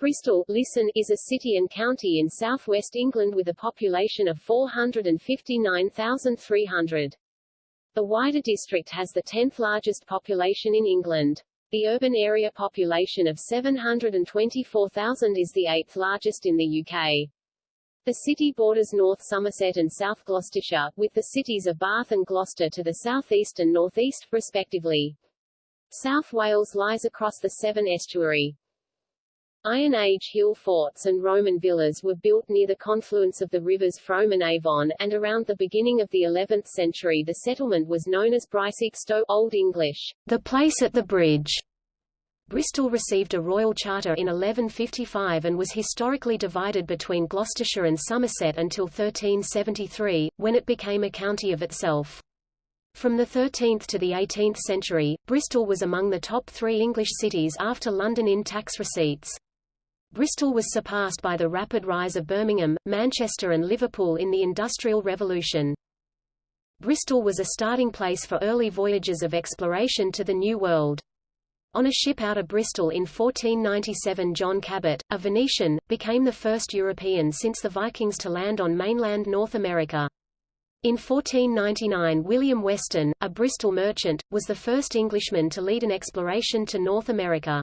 Bristol listen, is a city and county in southwest England with a population of 459,300. The wider district has the 10th largest population in England. The urban area population of 724,000 is the eighth largest in the UK. The city borders North Somerset and South Gloucestershire, with the cities of Bath and Gloucester to the southeast and northeast, respectively. South Wales lies across the Severn estuary. Iron Age hill forts and Roman villas were built near the confluence of the rivers Frome and Avon, and around the beginning of the 11th century the settlement was known as Stow Old English, the place at the bridge. Bristol received a royal charter in 1155 and was historically divided between Gloucestershire and Somerset until 1373, when it became a county of itself. From the 13th to the 18th century, Bristol was among the top three English cities after London in tax receipts. Bristol was surpassed by the rapid rise of Birmingham, Manchester and Liverpool in the Industrial Revolution. Bristol was a starting place for early voyages of exploration to the New World. On a ship out of Bristol in 1497 John Cabot, a Venetian, became the first European since the Vikings to land on mainland North America. In 1499 William Weston, a Bristol merchant, was the first Englishman to lead an exploration to North America.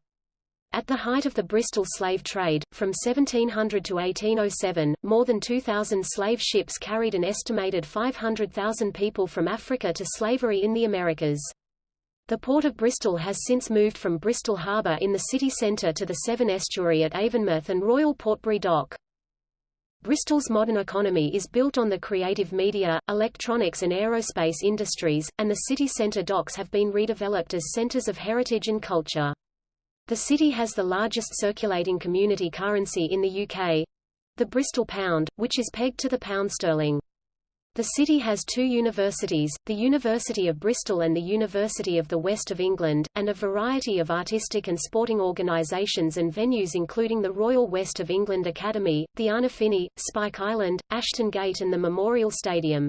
At the height of the Bristol slave trade, from 1700 to 1807, more than 2,000 slave ships carried an estimated 500,000 people from Africa to slavery in the Americas. The port of Bristol has since moved from Bristol Harbour in the city centre to the Severn estuary at Avonmouth and Royal Portbury Dock. Bristol's modern economy is built on the creative media, electronics and aerospace industries, and the city centre docks have been redeveloped as centres of heritage and culture. The city has the largest circulating community currency in the UK, the Bristol pound, which is pegged to the pound sterling. The city has two universities, the University of Bristol and the University of the West of England, and a variety of artistic and sporting organisations and venues including the Royal West of England Academy, the Arnolfini, Spike Island, Ashton Gate and the Memorial Stadium.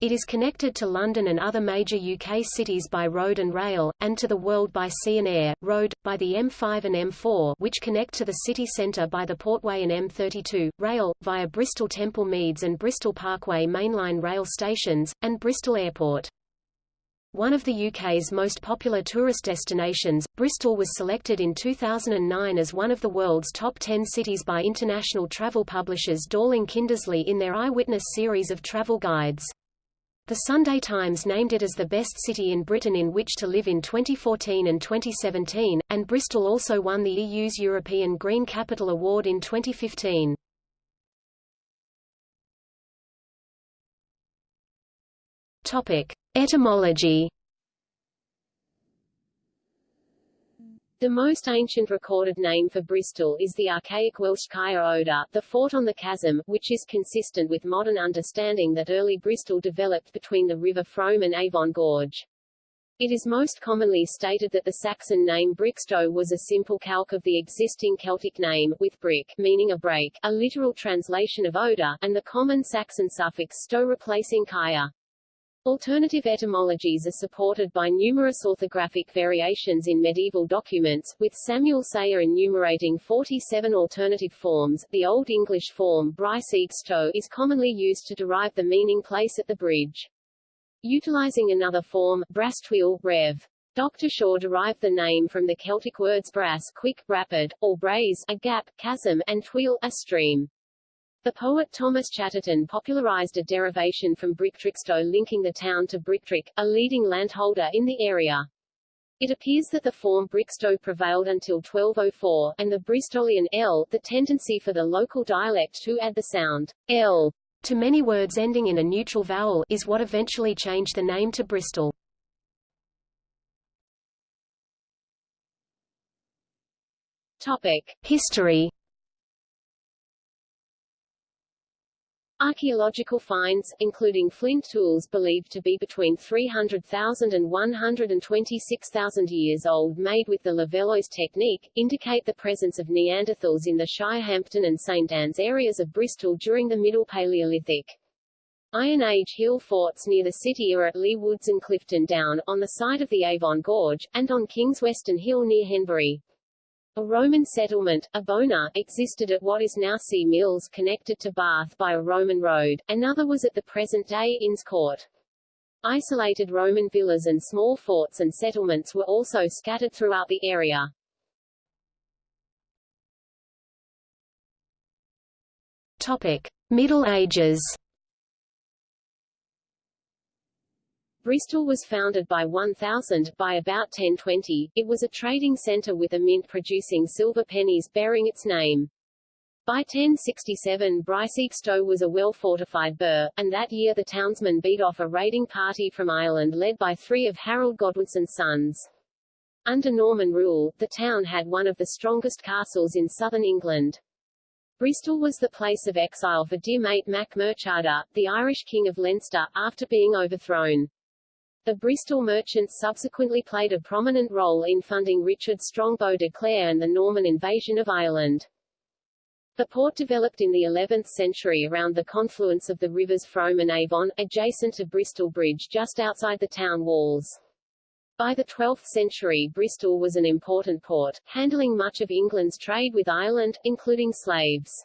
It is connected to London and other major UK cities by road and rail, and to the world by sea and air, road, by the M5 and M4 which connect to the city centre by the Portway and M32, rail, via Bristol Temple Meads and Bristol Parkway mainline rail stations, and Bristol Airport. One of the UK's most popular tourist destinations, Bristol was selected in 2009 as one of the world's top 10 cities by international travel publishers Dorling Kindersley in their Eyewitness series of travel guides. The Sunday Times named it as the best city in Britain in which to live in 2014 and 2017, and Bristol also won the EU's European Green Capital Award in 2015. Topic: Etymology The most ancient recorded name for Bristol is the archaic Welsh Caer Odor, the fort on the chasm, which is consistent with modern understanding that early Bristol developed between the River Frome and Avon Gorge. It is most commonly stated that the Saxon name Brixto was a simple calque of the existing Celtic name, with brick, meaning a break, a literal translation of Odor, and the common Saxon suffix sto replacing Caer. Alternative etymologies are supported by numerous orthographic variations in medieval documents, with Samuel Seyer enumerating 47 alternative forms. The Old English form Bryce is commonly used to derive the meaning place at the bridge. Utilizing another form, Brastwheel, Rev. Dr. Shaw derived the name from the Celtic words brass quick, rapid, or braes a gap, chasm, and tweel a stream. The poet Thomas Chatterton popularized a derivation from Brictrixto linking the town to Brictric, a leading landholder in the area. It appears that the form Brixto prevailed until 1204, and the Bristolian l, the tendency for the local dialect to add the sound l to many words ending in a neutral vowel, is what eventually changed the name to Bristol. Topic: History Archaeological finds, including flint tools believed to be between 300,000 and 126,000 years old made with the Levallois technique, indicate the presence of Neanderthals in the Shirehampton and St Anne's areas of Bristol during the Middle Paleolithic. Iron Age hill forts near the city are at Leigh Woods and Clifton Down, on the site of the Avon Gorge, and on King's Weston Hill near Henbury. A Roman settlement, Abona, existed at what is now Sea Mills connected to Bath by a Roman road, another was at the present-day Inns Court. Isolated Roman villas and small forts and settlements were also scattered throughout the area. Topic: Middle Ages. Bristol was founded by 1000 by about 1020. It was a trading centre with a mint producing silver pennies bearing its name. By 1067 Briseekstowe was a well-fortified burh, and that year the townsmen beat off a raiding party from Ireland led by three of Harold Godwinson's sons. Under Norman rule, the town had one of the strongest castles in southern England. Bristol was the place of exile for Diarmait Mac Murchada, the Irish king of Leinster, after being overthrown. The Bristol merchants subsequently played a prominent role in funding Richard Strongbow de Clare and the Norman invasion of Ireland. The port developed in the 11th century around the confluence of the rivers Frome and Avon, adjacent to Bristol Bridge just outside the town walls. By the 12th century Bristol was an important port, handling much of England's trade with Ireland, including slaves.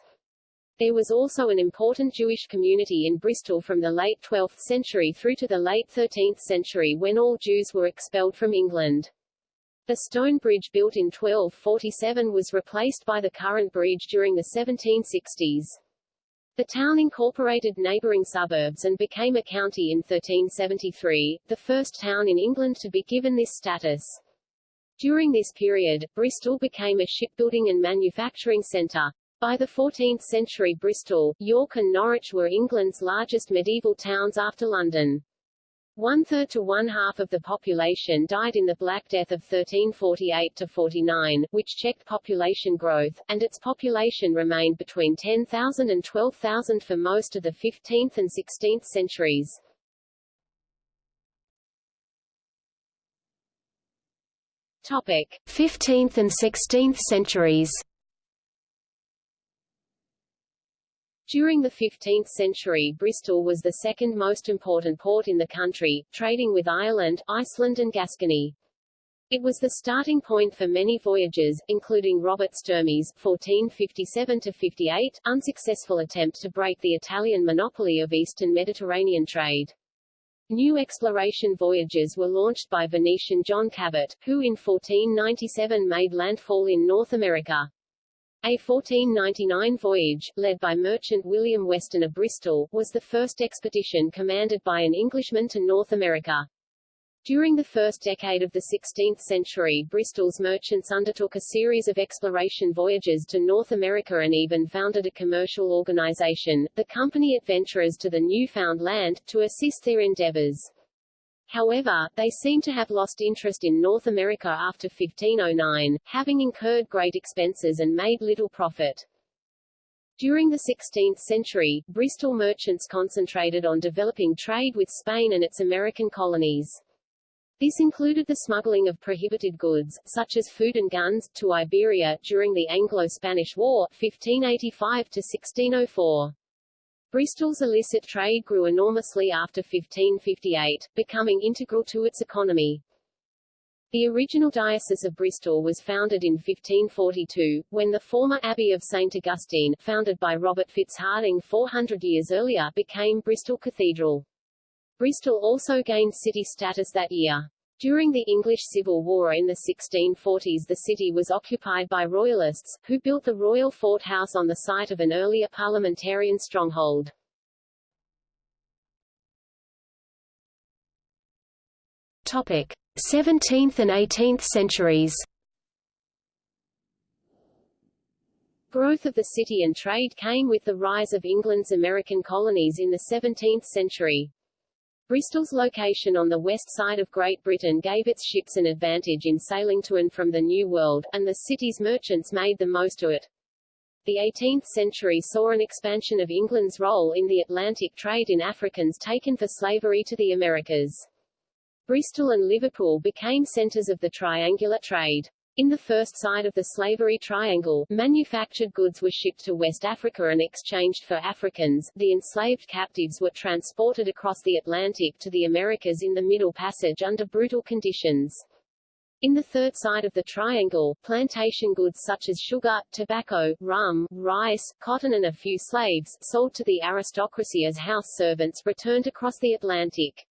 There was also an important Jewish community in Bristol from the late 12th century through to the late 13th century when all Jews were expelled from England. The stone bridge built in 1247 was replaced by the current bridge during the 1760s. The town incorporated neighbouring suburbs and became a county in 1373, the first town in England to be given this status. During this period, Bristol became a shipbuilding and manufacturing centre. By the 14th century Bristol, York and Norwich were England's largest medieval towns after London. One-third to one-half of the population died in the Black Death of 1348–49, which checked population growth, and its population remained between 10,000 and 12,000 for most of the 15th and 16th centuries. Topic: 15th and 16th centuries. During the 15th century Bristol was the second most important port in the country, trading with Ireland, Iceland and Gascony. It was the starting point for many voyages, including Robert Sturmy's (1457–58) unsuccessful attempt to break the Italian monopoly of eastern Mediterranean trade. New exploration voyages were launched by Venetian John Cabot, who in 1497 made landfall in North America. A 1499 voyage, led by merchant William Weston of Bristol, was the first expedition commanded by an Englishman to North America. During the first decade of the 16th century Bristol's merchants undertook a series of exploration voyages to North America and even founded a commercial organization, the Company Adventurers to the Newfound Land, to assist their endeavors. However, they seem to have lost interest in North America after 1509, having incurred great expenses and made little profit. During the 16th century, Bristol merchants concentrated on developing trade with Spain and its American colonies. This included the smuggling of prohibited goods, such as food and guns, to Iberia, during the Anglo-Spanish War 1585–1604. Bristol's illicit trade grew enormously after 1558, becoming integral to its economy. The original Diocese of Bristol was founded in 1542, when the former Abbey of St. Augustine, founded by Robert FitzHardinge 400 years earlier, became Bristol Cathedral. Bristol also gained city status that year. During the English Civil War in the 1640s the city was occupied by Royalists, who built the Royal Fort House on the site of an earlier parliamentarian stronghold. Topic: 17th and 18th centuries. Growth of the city and trade came with the rise of England's American colonies in the 17th century. Bristol's location on the west side of Great Britain gave its ships an advantage in sailing to and from the New World, and the city's merchants made the most of it. The 18th century saw an expansion of England's role in the Atlantic trade in Africans taken for slavery to the Americas. Bristol and Liverpool became centres of the triangular trade. In the first side of the slavery triangle, manufactured goods were shipped to West Africa and exchanged for Africans. The enslaved captives were transported across the Atlantic to the Americas in the Middle Passage under brutal conditions. In the third side of the triangle, plantation goods such as sugar, tobacco, rum, rice, cotton and a few slaves, sold to the aristocracy as house servants returned across the Atlantic.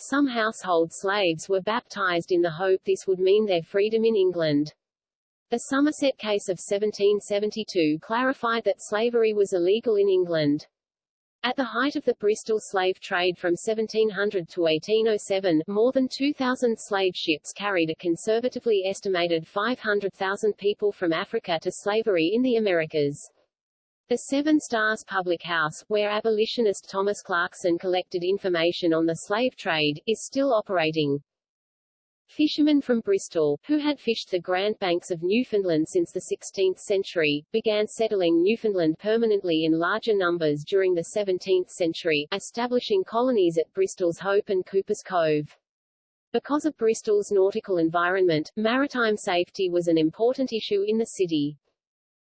Some household slaves were baptized in the hope this would mean their freedom in England. The Somerset case of 1772 clarified that slavery was illegal in England. At the height of the Bristol slave trade from 1700 to 1807, more than 2,000 slave ships carried a conservatively estimated 500,000 people from Africa to slavery in the Americas. The Seven Stars Public House, where abolitionist Thomas Clarkson collected information on the slave trade, is still operating. Fishermen from Bristol, who had fished the Grand Banks of Newfoundland since the 16th century, began settling Newfoundland permanently in larger numbers during the 17th century, establishing colonies at Bristol's Hope and Cooper's Cove. Because of Bristol's nautical environment, maritime safety was an important issue in the city.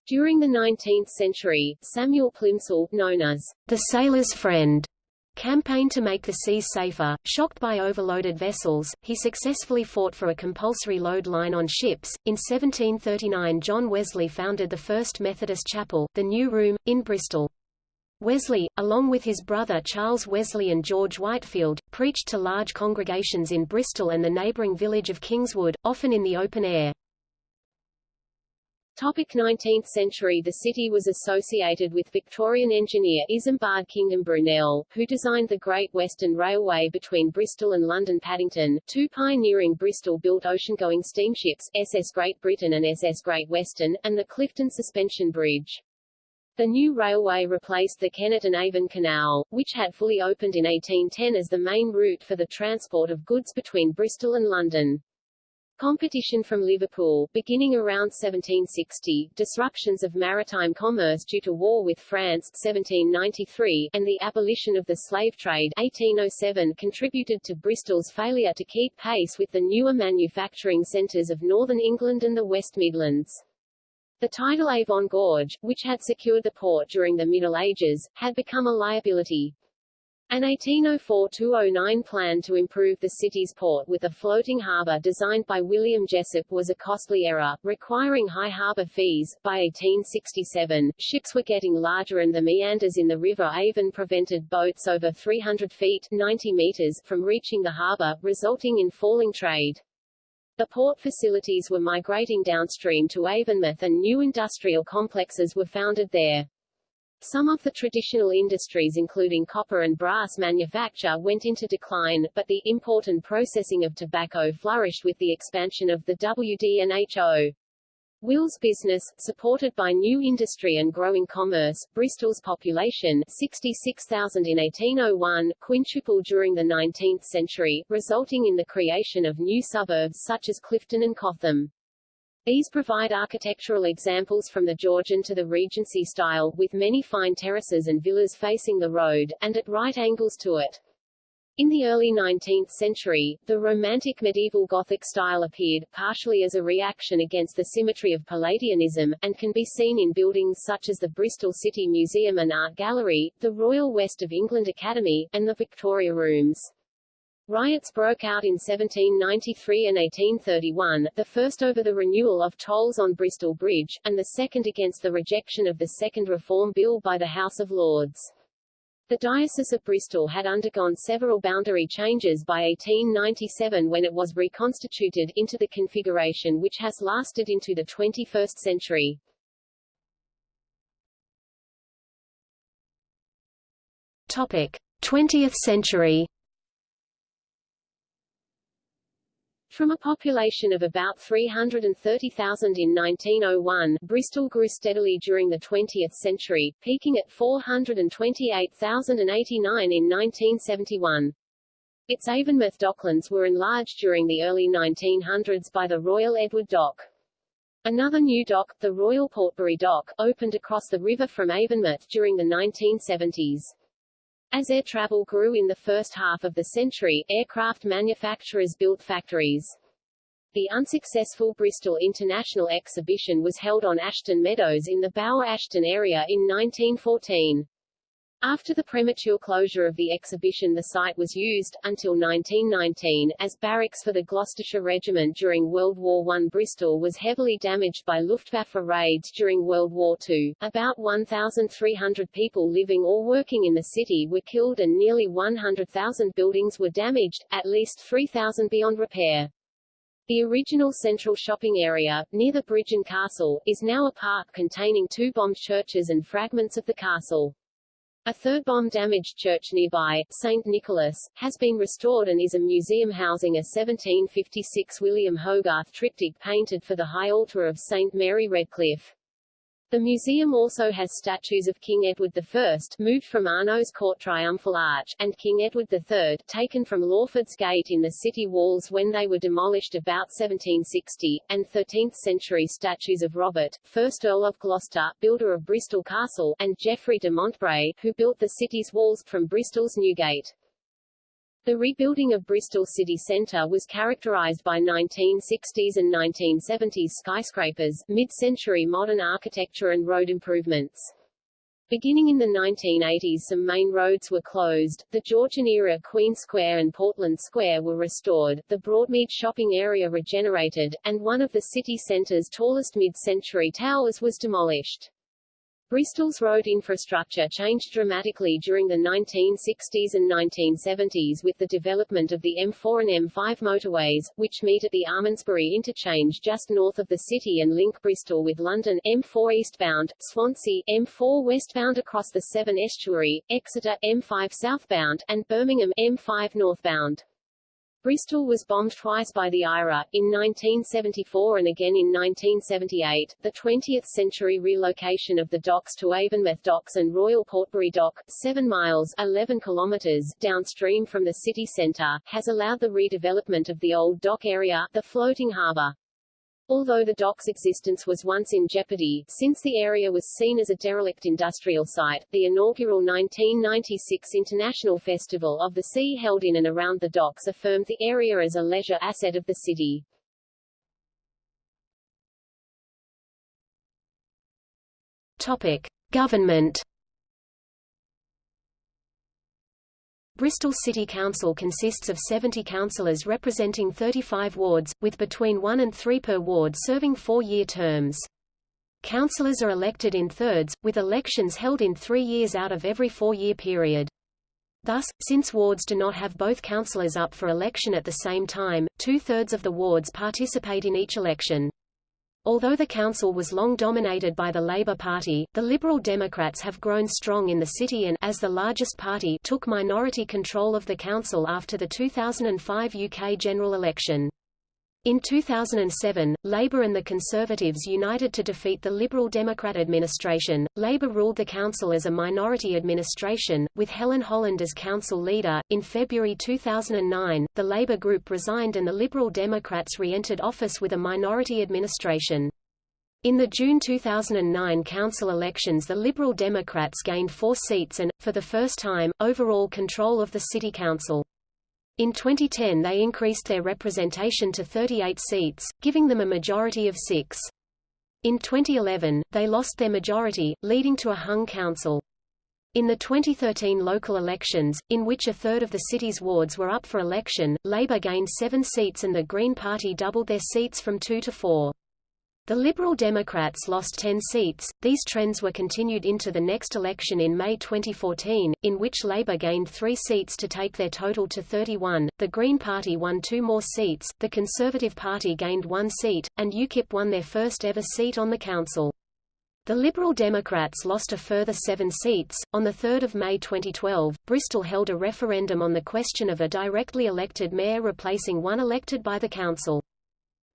During the 19th century, Samuel Plimsoll, known as the sailor's friend, campaigned to make the seas safer. Shocked by overloaded vessels, he successfully fought for a compulsory load line on ships. In 1739 John Wesley founded the First Methodist Chapel, the New Room, in Bristol. Wesley, along with his brother Charles Wesley and George Whitefield, preached to large congregations in Bristol and the neighbouring village of Kingswood, often in the open air. Topic 19th century The city was associated with Victorian engineer Isambard Kingdom Brunel, who designed the Great Western Railway between Bristol and London Paddington, two pioneering Bristol-built ocean-going steamships, SS Great Britain and SS Great Western, and the Clifton Suspension Bridge. The new railway replaced the Kennet and Avon Canal, which had fully opened in 1810 as the main route for the transport of goods between Bristol and London. Competition from Liverpool, beginning around 1760, disruptions of maritime commerce due to war with France 1793, and the abolition of the slave trade 1807 contributed to Bristol's failure to keep pace with the newer manufacturing centres of northern England and the West Midlands. The tidal Avon Gorge, which had secured the port during the Middle Ages, had become a liability. An 1804–209 plan to improve the city's port with a floating harbour designed by William Jessop was a costly error, requiring high harbour fees. By 1867, ships were getting larger and the meanders in the River Avon prevented boats over 300 feet 90 meters from reaching the harbour, resulting in falling trade. The port facilities were migrating downstream to Avonmouth and new industrial complexes were founded there. Some of the traditional industries including copper and brass manufacture went into decline, but the import and processing of tobacco flourished with the expansion of the WD&HO. Wills business, supported by new industry and growing commerce, Bristol's population 66,000 in 1801 quintupled during the 19th century, resulting in the creation of new suburbs such as Clifton and Cotham. These provide architectural examples from the Georgian to the Regency style, with many fine terraces and villas facing the road, and at right angles to it. In the early 19th century, the Romantic medieval Gothic style appeared, partially as a reaction against the symmetry of Palladianism, and can be seen in buildings such as the Bristol City Museum and Art Gallery, the Royal West of England Academy, and the Victoria Rooms. Riots broke out in 1793 and 1831, the first over the renewal of tolls on Bristol Bridge, and the second against the rejection of the Second Reform Bill by the House of Lords. The Diocese of Bristol had undergone several boundary changes by 1897 when it was reconstituted into the configuration which has lasted into the 21st century. Topic: 20th century From a population of about 330,000 in 1901, Bristol grew steadily during the 20th century, peaking at 428,089 in 1971. Its Avonmouth docklands were enlarged during the early 1900s by the Royal Edward Dock. Another new dock, the Royal Portbury Dock, opened across the river from Avonmouth during the 1970s. As air travel grew in the first half of the century, aircraft manufacturers built factories. The unsuccessful Bristol International Exhibition was held on Ashton Meadows in the Bower Ashton area in 1914. After the premature closure of the exhibition the site was used, until 1919, as barracks for the Gloucestershire Regiment during World War I. Bristol was heavily damaged by Luftwaffe raids during World War II. About 1,300 people living or working in the city were killed and nearly 100,000 buildings were damaged, at least 3,000 beyond repair. The original central shopping area, near the bridge and castle, is now a park containing two bombed churches and fragments of the castle. A third bomb-damaged church nearby, St. Nicholas, has been restored and is a museum housing a 1756 William Hogarth triptych painted for the high altar of St. Mary Redcliffe. The museum also has statues of King Edward I, moved from Arnos Court Triumphal Arch, and King Edward III, taken from Lawford's Gate in the city walls when they were demolished about 1760, and 13th-century statues of Robert, 1st Earl of Gloucester, builder of Bristol Castle, and Geoffrey de Montbray, who built the city's walls from Bristol's Newgate. The rebuilding of Bristol city centre was characterized by 1960s and 1970s skyscrapers, mid-century modern architecture and road improvements. Beginning in the 1980s some main roads were closed, the Georgian-era Queen Square and Portland Square were restored, the Broadmead shopping area regenerated, and one of the city centre's tallest mid-century towers was demolished. Bristol's road infrastructure changed dramatically during the 1960s and 1970s with the development of the M4 and M5 motorways, which meet at the Almondsbury interchange just north of the city and link Bristol with London, M4 eastbound, Swansea, M4 westbound across the Severn estuary, Exeter, M5 southbound, and Birmingham, M5 northbound. Bristol was bombed twice by the IRA, in 1974 and again in 1978. The 20th century relocation of the docks to Avonmouth Docks and Royal Portbury Dock, 7 miles 11 kilometers downstream from the city centre, has allowed the redevelopment of the old dock area, the floating harbour. Although the dock's existence was once in jeopardy, since the area was seen as a derelict industrial site, the inaugural 1996 International Festival of the Sea held in and around the docks affirmed the area as a leisure asset of the city. Topic: Government Bristol City Council consists of 70 councillors representing 35 wards, with between one and three per ward serving four-year terms. Councillors are elected in thirds, with elections held in three years out of every four-year period. Thus, since wards do not have both councillors up for election at the same time, two-thirds of the wards participate in each election. Although the council was long dominated by the Labour Party, the Liberal Democrats have grown strong in the city and as the largest party took minority control of the council after the 2005 UK general election. In 2007, Labour and the Conservatives united to defeat the Liberal Democrat administration. Labour ruled the council as a minority administration, with Helen Holland as council leader. In February 2009, the Labour group resigned and the Liberal Democrats re entered office with a minority administration. In the June 2009 council elections the Liberal Democrats gained four seats and, for the first time, overall control of the city council. In 2010 they increased their representation to 38 seats, giving them a majority of six. In 2011, they lost their majority, leading to a hung council. In the 2013 local elections, in which a third of the city's wards were up for election, Labour gained seven seats and the Green Party doubled their seats from two to four. The Liberal Democrats lost 10 seats. These trends were continued into the next election in May 2014, in which Labour gained three seats to take their total to 31, the Green Party won two more seats, the Conservative Party gained one seat, and UKIP won their first ever seat on the council. The Liberal Democrats lost a further seven seats. On 3 May 2012, Bristol held a referendum on the question of a directly elected mayor replacing one elected by the council.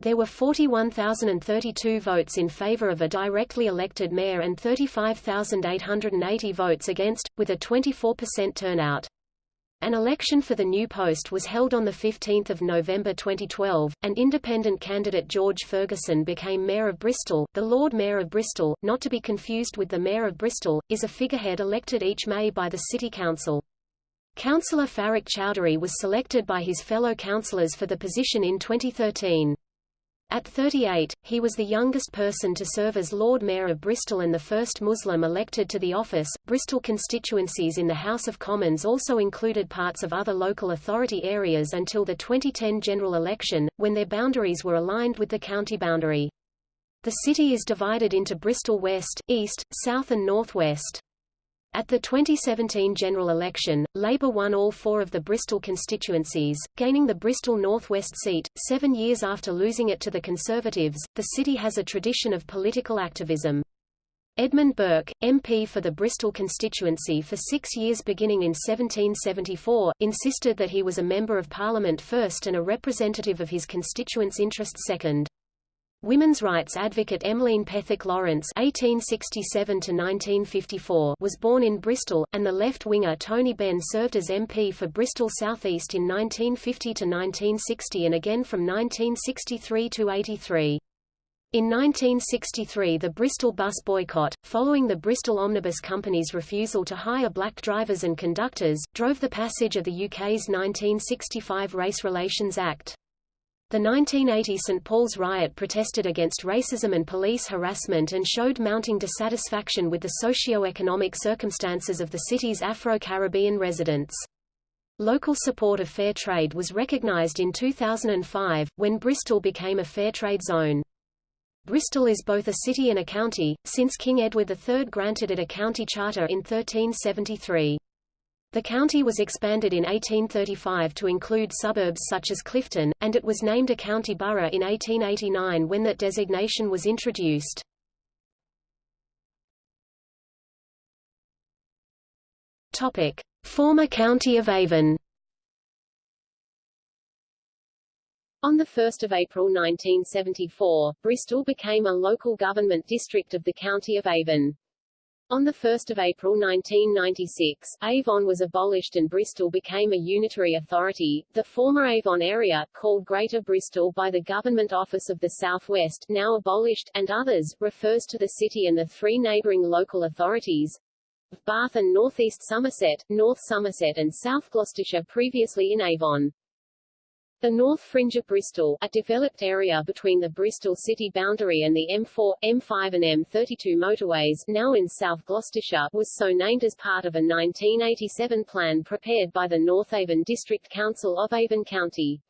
There were 41,032 votes in favor of a directly elected mayor and 35,880 votes against, with a 24% turnout. An election for the new post was held on 15 November 2012, and independent candidate George Ferguson became Mayor of Bristol. The Lord Mayor of Bristol, not to be confused with the Mayor of Bristol, is a figurehead elected each May by the City Council. Councillor Faruk Choudhury was selected by his fellow councillors for the position in 2013. At 38, he was the youngest person to serve as Lord Mayor of Bristol and the first Muslim elected to the office. Bristol constituencies in the House of Commons also included parts of other local authority areas until the 2010 general election, when their boundaries were aligned with the county boundary. The city is divided into Bristol West, East, South and North West. At the 2017 general election, Labour won all four of the Bristol constituencies, gaining the Bristol North West seat. Seven years after losing it to the Conservatives, the city has a tradition of political activism. Edmund Burke, MP for the Bristol constituency for six years beginning in 1774, insisted that he was a Member of Parliament first and a representative of his constituents' interests second. Women's rights advocate Emmeline Pethick Lawrence (1867–1954) was born in Bristol, and the left-winger Tony Benn served as MP for Bristol South East in 1950 to 1960 and again from 1963 to 83. In 1963 the Bristol bus boycott, following the Bristol Omnibus Company's refusal to hire black drivers and conductors, drove the passage of the UK's 1965 Race Relations Act. The 1980 St. Paul's riot protested against racism and police harassment and showed mounting dissatisfaction with the socio-economic circumstances of the city's Afro-Caribbean residents. Local support of fair trade was recognized in 2005, when Bristol became a fair trade zone. Bristol is both a city and a county, since King Edward III granted it a county charter in 1373. The county was expanded in 1835 to include suburbs such as Clifton, and it was named a county borough in 1889 when that designation was introduced. Topic: Former County of Avon. On 1 April 1974, Bristol became a local government district of the County of Avon. On 1 April 1996, Avon was abolished and Bristol became a unitary authority. The former Avon area, called Greater Bristol by the Government Office of the South West, now abolished, and others, refers to the city and the three neighbouring local authorities, Bath and North East Somerset, North Somerset and South Gloucestershire previously in Avon. The North Fringe of Bristol, a developed area between the Bristol city boundary and the M4, M5 and M32 motorways now in South Gloucestershire, was so named as part of a 1987 plan prepared by the North Avon District Council of Avon County.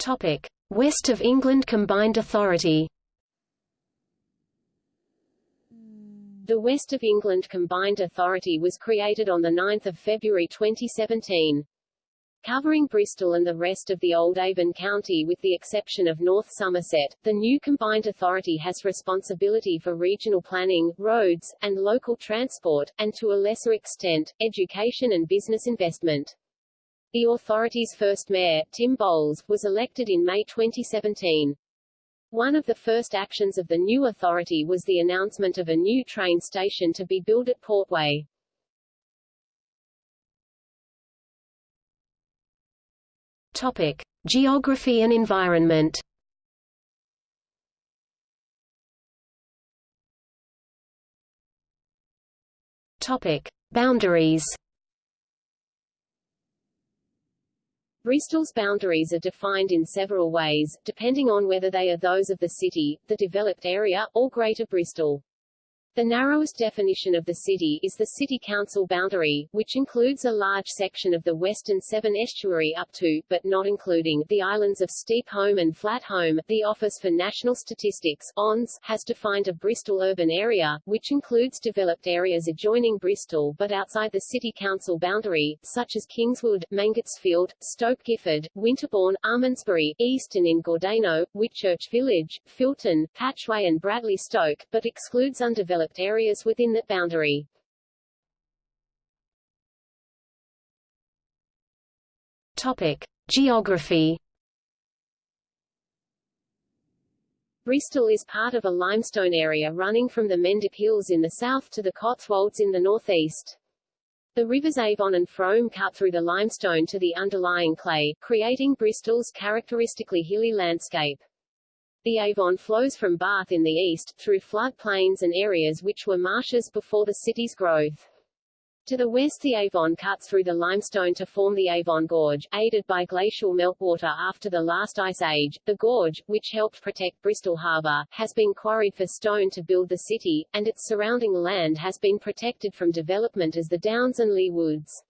Topic. West of England Combined Authority The West of England Combined Authority was created on 9 February 2017. Covering Bristol and the rest of the old Avon County with the exception of North Somerset, the new combined authority has responsibility for regional planning, roads, and local transport, and to a lesser extent, education and business investment. The authority's first mayor, Tim Bowles, was elected in May 2017. One of the first actions of the new authority was the announcement of a new train station to be built at Portway. Topic: Geography and environment. Topic: Boundaries. Bristol's boundaries are defined in several ways, depending on whether they are those of the city, the developed area, or Greater Bristol. The narrowest definition of the city is the city council boundary, which includes a large section of the western Severn estuary up to, but not including, the islands of Steep Holm and Flat Holm. The Office for National Statistics ONS, has defined a Bristol urban area, which includes developed areas adjoining Bristol but outside the city council boundary, such as Kingswood, Mangotsfield, Stoke Gifford, Winterbourne, Almondsbury, Easton in Gordano, Whitchurch Village, Filton, Patchway and Bradley Stoke, but excludes undeveloped developed areas within that boundary. Topic: Geography. Bristol is part of a limestone area running from the Mendip Hills in the south to the Cotswolds in the northeast. The rivers Avon and Frome cut through the limestone to the underlying clay, creating Bristol's characteristically hilly landscape. The Avon flows from Bath in the east, through floodplains and areas which were marshes before the city's growth. To the west the Avon cuts through the limestone to form the Avon Gorge, aided by glacial meltwater after the last ice age. The gorge, which helped protect Bristol Harbour, has been quarried for stone to build the city, and its surrounding land has been protected from development as the Downs and Leigh Woods.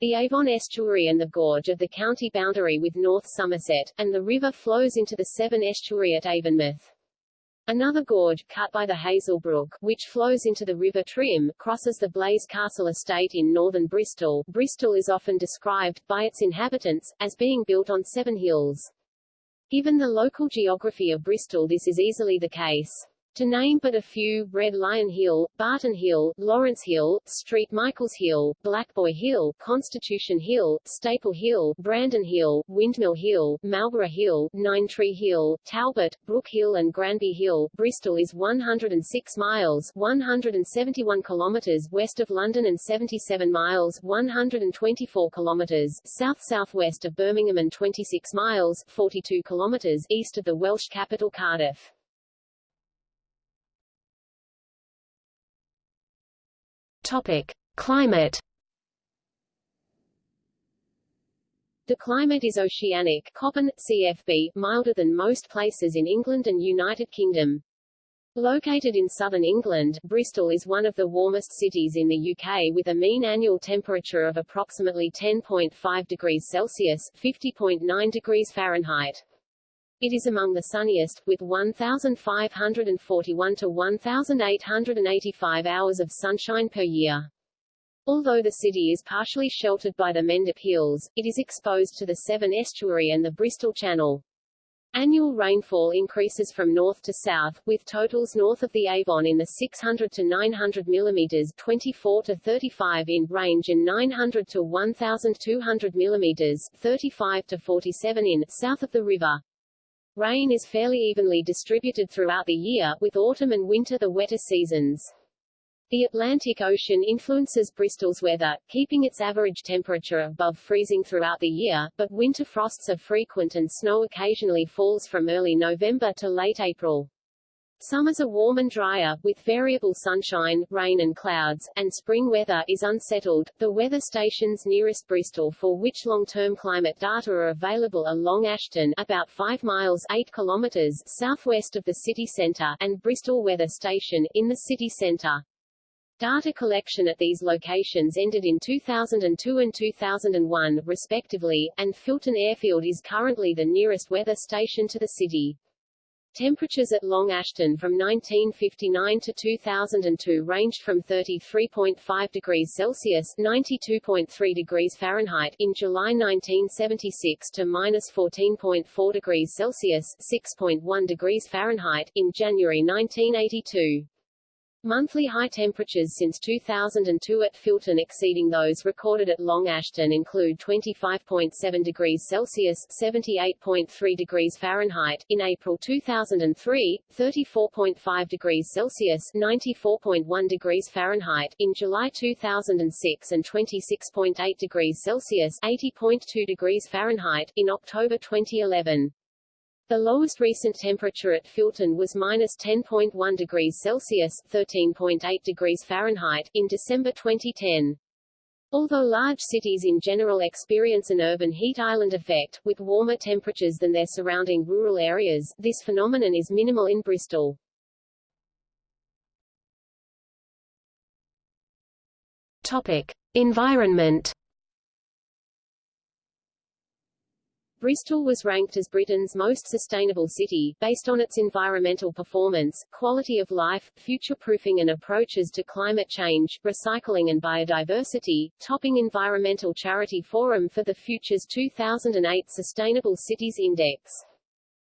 The Avon estuary and the gorge are the county boundary with North Somerset, and the river flows into the Severn estuary at Avonmouth. Another gorge, cut by the Hazel Brook, which flows into the River Trym, crosses the Blaise Castle estate in northern Bristol. Bristol is often described, by its inhabitants, as being built on seven hills. Given the local geography of Bristol this is easily the case. To name but a few, Red Lion Hill, Barton Hill, Lawrence Hill, Street Michaels Hill, Blackboy Hill, Constitution Hill, Staple Hill, Brandon Hill, Windmill Hill, Marlborough Hill, Nine Tree Hill, Talbot, Brook Hill and Granby Hill. Bristol is 106 miles 171 kilometers west of London and 77 miles 124 kilometers south-southwest of Birmingham and 26 miles 42 kilometers east of the Welsh capital Cardiff. Topic: Climate. The climate is oceanic Köppen, CFB, milder than most places in England and United Kingdom. Located in southern England, Bristol is one of the warmest cities in the UK with a mean annual temperature of approximately 10.5 degrees Celsius 50.9 degrees Fahrenheit. It is among the sunniest, with 1,541 to 1,885 hours of sunshine per year. Although the city is partially sheltered by the Mendip Hills, it is exposed to the Severn Estuary and the Bristol Channel. Annual rainfall increases from north to south, with totals north of the Avon in the 600 to 900 mm 24 to 35 in range and 900 to 1,200 mm 35 to 47 in south of the river. Rain is fairly evenly distributed throughout the year, with autumn and winter the wetter seasons. The Atlantic Ocean influences Bristol's weather, keeping its average temperature above freezing throughout the year, but winter frosts are frequent and snow occasionally falls from early November to late April. Summers are warm and drier, with variable sunshine, rain and clouds, and spring weather is unsettled. The weather stations nearest Bristol for which long-term climate data are available are Long Ashton, about 5 miles 8 kilometers southwest of the city centre, and Bristol Weather Station, in the city centre. Data collection at these locations ended in 2002 and 2001, respectively, and Filton Airfield is currently the nearest weather station to the city. Temperatures at Long Ashton from 1959 to 2002 ranged from 33.5 degrees Celsius (92.3 degrees Fahrenheit) in July 1976 to minus 14.4 degrees Celsius (6.1 degrees Fahrenheit) in January 1982. Monthly high temperatures since 2002 at Filton exceeding those recorded at Long Ashton include 25.7 degrees Celsius 78.3 degrees Fahrenheit in April 2003, 34.5 degrees Celsius 94.1 degrees Fahrenheit in July 2006 and 26.8 degrees Celsius 80.2 degrees Fahrenheit in October 2011. The lowest recent temperature at Filton was minus 10.1 degrees Celsius 13.8 degrees Fahrenheit in December 2010. Although large cities in general experience an urban heat island effect, with warmer temperatures than their surrounding rural areas, this phenomenon is minimal in Bristol. Topic. Environment Bristol was ranked as Britain's most sustainable city, based on its environmental performance, quality of life, future-proofing and approaches to climate change, recycling and biodiversity, topping Environmental Charity Forum for the Future's 2008 Sustainable Cities Index.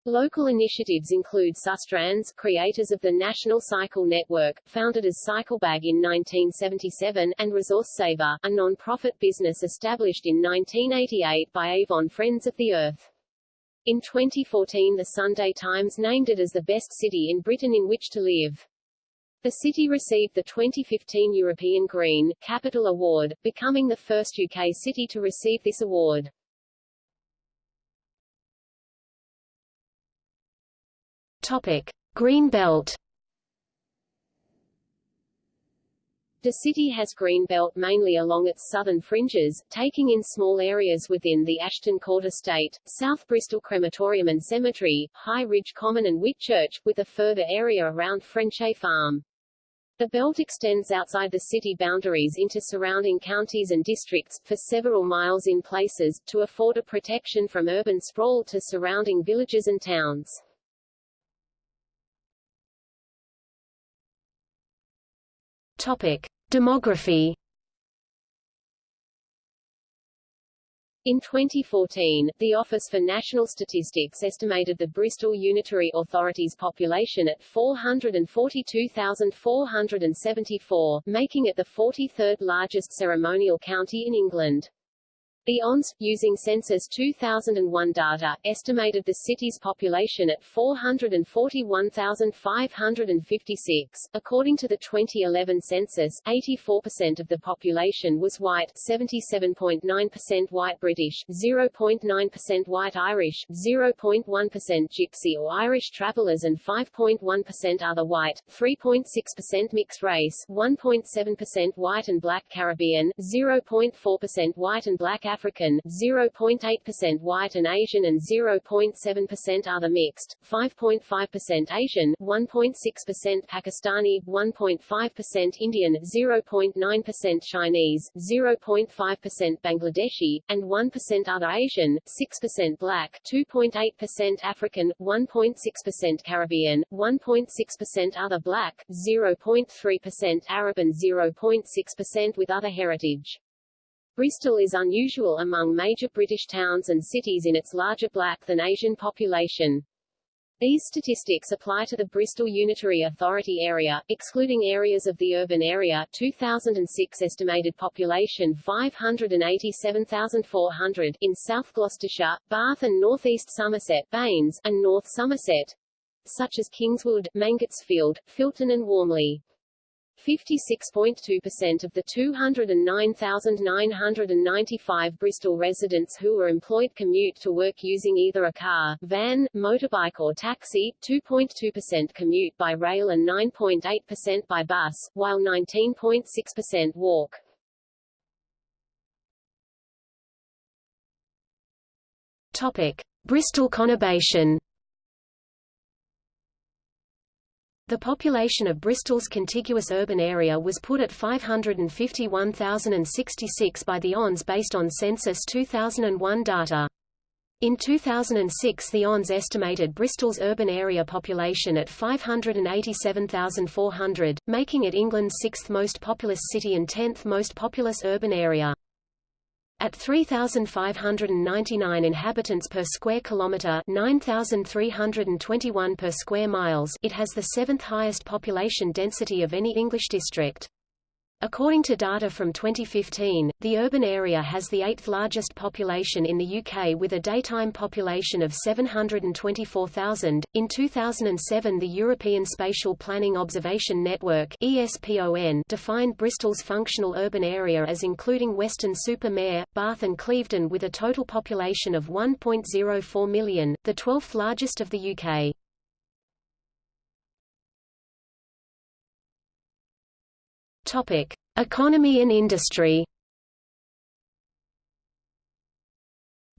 Local initiatives include Sustrans, creators of the National Cycle Network, founded as Cyclebag in 1977, and Resource Saver, a non-profit business established in 1988 by Avon Friends of the Earth. In 2014 the Sunday Times named it as the best city in Britain in which to live. The city received the 2015 European Green Capital Award, becoming the first UK city to receive this award. Topic: Green Belt. The city has green belt mainly along its southern fringes, taking in small areas within the Ashton Court Estate, South Bristol Crematorium and Cemetery, High Ridge Common and Whitchurch, with a further area around Frenchay Farm. The belt extends outside the city boundaries into surrounding counties and districts, for several miles in places, to afford a protection from urban sprawl to surrounding villages and towns. Topic. Demography In 2014, the Office for National Statistics estimated the Bristol Unitary Authority's population at 442,474, making it the 43rd largest ceremonial county in England. The ONS, using Census 2001 data, estimated the city's population at 441,556. According to the 2011 census, 84% of the population was white, 77.9% white British, 0.9% white Irish, 0.1% Gypsy or Irish travelers and 5.1% other white, 3.6% mixed race, 1.7% white and black Caribbean, 0.4% white and black African, 0.8% white and Asian and 0.7% other mixed, 5.5% Asian, 1.6% Pakistani, 1.5% Indian, 0.9% Chinese, 0.5% Bangladeshi, and 1% other Asian, 6% black, 2.8% African, 1.6% Caribbean, 1.6% other black, 0.3% Arab and 0.6% with other heritage. Bristol is unusual among major British towns and cities in its larger black than Asian population. These statistics apply to the Bristol Unitary Authority area, excluding areas of the urban area 2006 estimated population 587,400 in South Gloucestershire, Bath and North East Somerset, BANES, and North Somerset, such as Kingswood, Mangotsfield, Filton and Warmley. 56.2% of the 209,995 Bristol residents who were employed commute to work using either a car, van, motorbike or taxi, 2.2% commute by rail and 9.8% by bus, while 19.6% walk. Topic. Bristol conurbation The population of Bristol's contiguous urban area was put at 551,066 by the ONS based on Census 2001 data. In 2006 the ONS estimated Bristol's urban area population at 587,400, making it England's sixth most populous city and tenth most populous urban area. At 3,599 inhabitants per square kilometre 9,321 per square miles it has the seventh highest population density of any English district. According to data from 2015, the urban area has the eighth largest population in the UK with a daytime population of 724,000. In 2007, the European Spatial Planning Observation Network (ESPON) defined Bristol's functional urban area as including Weston-super-Mare, Bath and Clevedon with a total population of 1.04 million, the 12th largest of the UK. Topic: Economy and industry.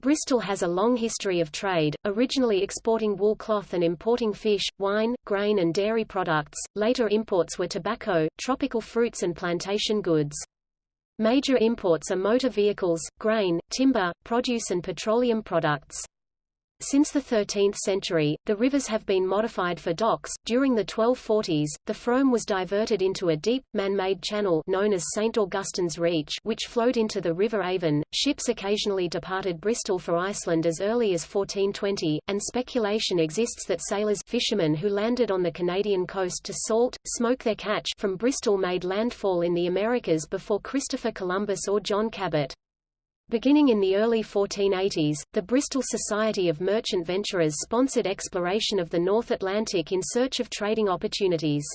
Bristol has a long history of trade, originally exporting wool cloth and importing fish, wine, grain and dairy products, later imports were tobacco, tropical fruits and plantation goods. Major imports are motor vehicles, grain, timber, produce and petroleum products. Since the 13th century, the rivers have been modified for docks. During the 1240s, the Frome was diverted into a deep, man-made channel known as St. Augustine's Reach which flowed into the River Avon. Ships occasionally departed Bristol for Iceland as early as 1420, and speculation exists that sailors fishermen who landed on the Canadian coast to salt, smoke their catch from Bristol made landfall in the Americas before Christopher Columbus or John Cabot. Beginning in the early 1480s, the Bristol Society of Merchant Venturers sponsored exploration of the North Atlantic in search of trading opportunities.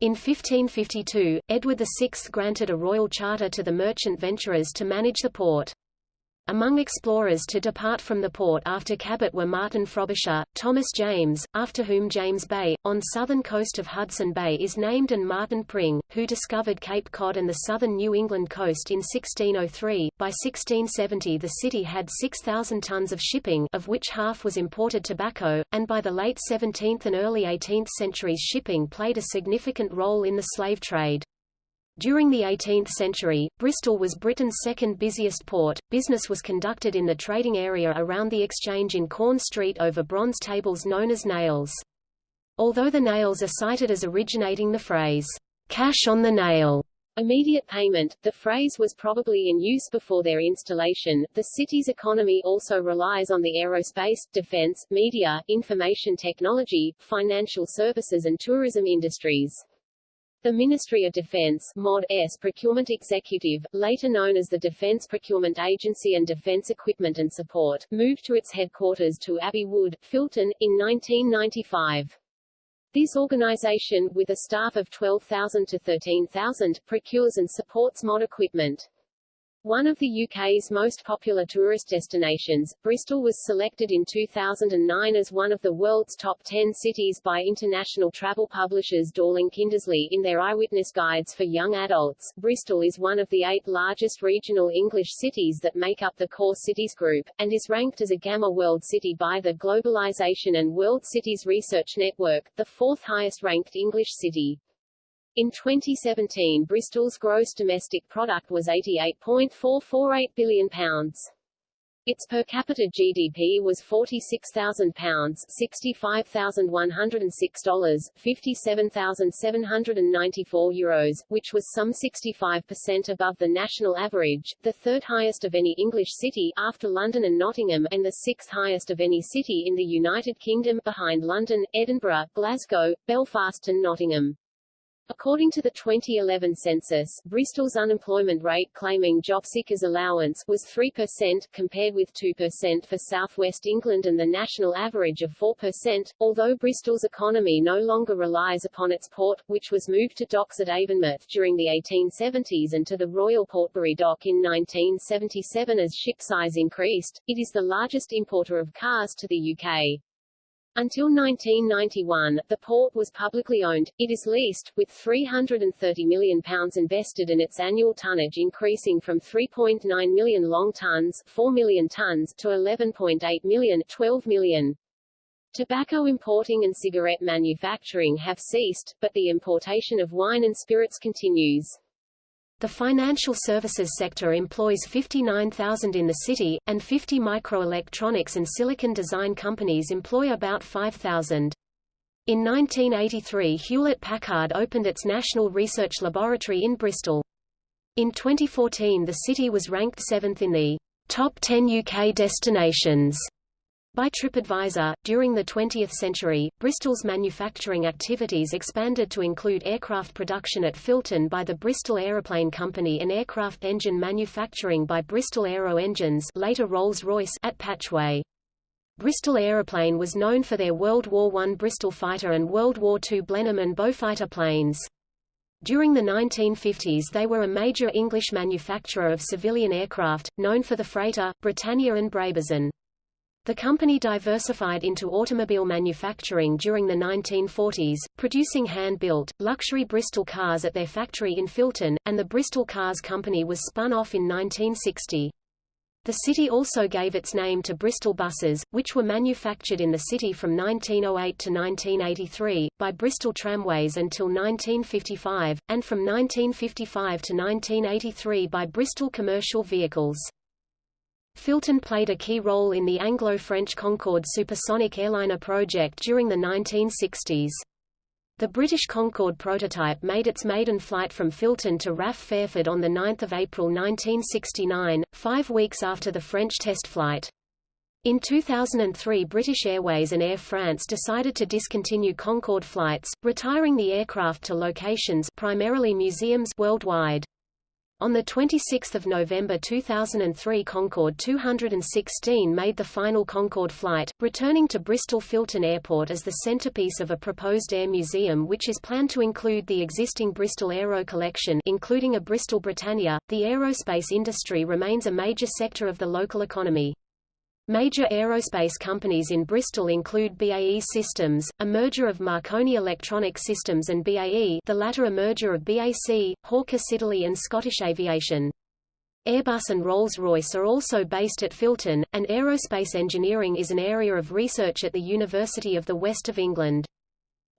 In 1552, Edward VI granted a royal charter to the merchant venturers to manage the port. Among explorers to depart from the port after Cabot were Martin Frobisher, Thomas James, after whom James Bay, on southern coast of Hudson Bay is named and Martin Pring, who discovered Cape Cod and the southern New England coast in 1603. By 1670 the city had 6,000 tons of shipping of which half was imported tobacco, and by the late 17th and early 18th centuries shipping played a significant role in the slave trade. During the 18th century, Bristol was Britain's second busiest port. Business was conducted in the trading area around the exchange in Corn Street over bronze tables known as nails. Although the nails are cited as originating the phrase, cash on the nail, immediate payment, the phrase was probably in use before their installation. The city's economy also relies on the aerospace, defense, media, information technology, financial services and tourism industries. The Ministry of Defense MoD's Procurement Executive, later known as the Defense Procurement Agency and Defense Equipment and Support, moved to its headquarters to Abbey Wood, Filton, in 1995. This organization, with a staff of 12,000 to 13,000, procures and supports mod equipment. One of the UK's most popular tourist destinations, Bristol was selected in 2009 as one of the world's top 10 cities by international travel publishers Dorling Kindersley in their eyewitness guides for young adults. Bristol is one of the eight largest regional English cities that make up the Core Cities Group, and is ranked as a Gamma World City by the Globalization and World Cities Research Network, the fourth highest ranked English city. In 2017 Bristol's gross domestic product was £88.448 billion. Its per capita GDP was £46,000, $65,106, €57,794, Euros, which was some 65% above the national average, the third highest of any English city after London and Nottingham, and the sixth highest of any city in the United Kingdom behind London, Edinburgh, Glasgow, Belfast and Nottingham. According to the 2011 census, Bristol's unemployment rate claiming job seekers allowance was 3%, compared with 2% for southwest England and the national average of 4%, although Bristol's economy no longer relies upon its port, which was moved to docks at Avonmouth during the 1870s and to the Royal Portbury Dock in 1977 as ship size increased, it is the largest importer of cars to the UK. Until 1991, the port was publicly owned. It is leased, with £330 million invested and its annual tonnage increasing from 3.9 million long tons 4 million tons to 11.8 million 12 million. Tobacco importing and cigarette manufacturing have ceased, but the importation of wine and spirits continues. The financial services sector employs 59,000 in the city, and 50 microelectronics and silicon design companies employ about 5,000. In 1983 Hewlett-Packard opened its National Research Laboratory in Bristol. In 2014 the city was ranked seventh in the top 10 UK destinations by TripAdvisor, during the 20th century, Bristol's manufacturing activities expanded to include aircraft production at Filton by the Bristol Aeroplane Company and aircraft engine manufacturing by Bristol Aero Engines later Rolls-Royce at Patchway. Bristol Aeroplane was known for their World War I Bristol fighter and World War II Blenheim and Beaufighter planes. During the 1950s they were a major English manufacturer of civilian aircraft, known for the freighter, Britannia and Brabazon. The company diversified into automobile manufacturing during the 1940s, producing hand-built, luxury Bristol cars at their factory in Filton, and the Bristol Cars Company was spun off in 1960. The city also gave its name to Bristol buses, which were manufactured in the city from 1908 to 1983, by Bristol Tramways until 1955, and from 1955 to 1983 by Bristol Commercial Vehicles. Filton played a key role in the Anglo-French Concorde supersonic airliner project during the 1960s. The British Concorde prototype made its maiden flight from Filton to RAF Fairford on 9 April 1969, five weeks after the French test flight. In 2003 British Airways and Air France decided to discontinue Concorde flights, retiring the aircraft to locations primarily museums worldwide. On 26 November 2003 Concorde 216 made the final Concorde flight, returning to Bristol Filton Airport as the centrepiece of a proposed air museum which is planned to include the existing Bristol Aero collection including a Bristol Britannia. The aerospace industry remains a major sector of the local economy. Major aerospace companies in Bristol include BAE Systems, a merger of Marconi Electronic Systems and BAE the latter a merger of BAC, Hawker Siddeley and Scottish Aviation. Airbus and Rolls-Royce are also based at Filton, and aerospace engineering is an area of research at the University of the West of England.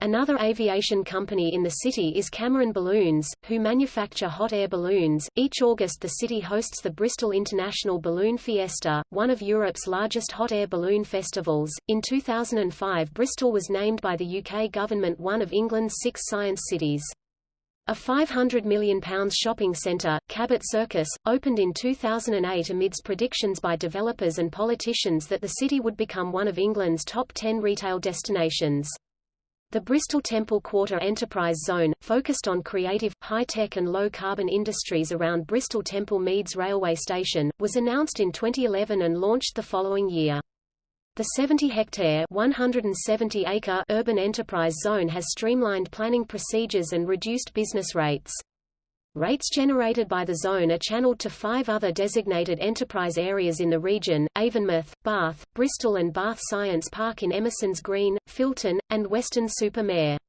Another aviation company in the city is Cameron Balloons, who manufacture hot air balloons. Each August the city hosts the Bristol International Balloon Fiesta, one of Europe's largest hot air balloon festivals. In 2005 Bristol was named by the UK government one of England's six science cities. A £500 million shopping centre, Cabot Circus, opened in 2008 amidst predictions by developers and politicians that the city would become one of England's top 10 retail destinations. The Bristol Temple Quarter Enterprise Zone, focused on creative, high-tech and low-carbon industries around Bristol Temple Meads railway station, was announced in 2011 and launched the following year. The 70-hectare (170-acre) urban enterprise zone has streamlined planning procedures and reduced business rates. Rates generated by the zone are channeled to five other designated enterprise areas in the region, Avonmouth, Bath, Bristol and Bath Science Park in Emerson's Green, Filton, and Weston-super-Mare.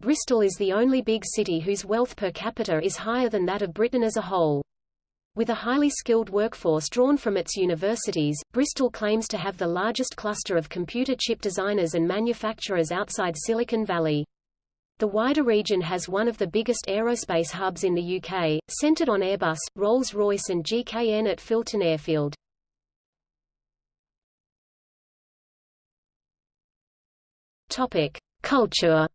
Bristol is the only big city whose wealth per capita is higher than that of Britain as a whole. With a highly skilled workforce drawn from its universities, Bristol claims to have the largest cluster of computer chip designers and manufacturers outside Silicon Valley. The wider region has one of the biggest aerospace hubs in the UK, centred on Airbus, Rolls-Royce and GKN at Filton Airfield. Culture.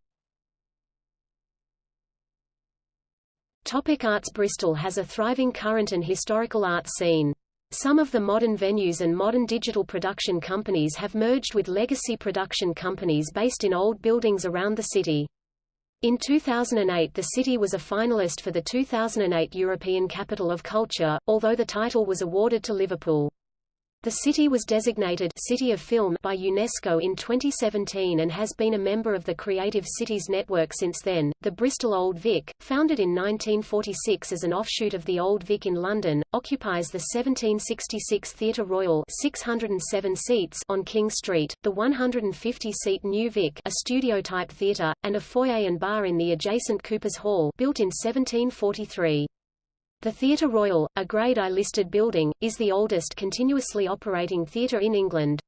Topic arts Bristol has a thriving current and historical art scene. Some of the modern venues and modern digital production companies have merged with legacy production companies based in old buildings around the city. In 2008 the city was a finalist for the 2008 European Capital of Culture, although the title was awarded to Liverpool. The city was designated City of Film by UNESCO in 2017 and has been a member of the Creative Cities Network since then. The Bristol Old Vic, founded in 1946 as an offshoot of the Old Vic in London, occupies the 1766 Theatre Royal 607 seats on King Street, the 150-seat New Vic, a studio-type theatre, and a foyer and bar in the adjacent Coopers Hall, built in 1743. The Theatre Royal, a Grade I listed building, is the oldest continuously operating theatre in England.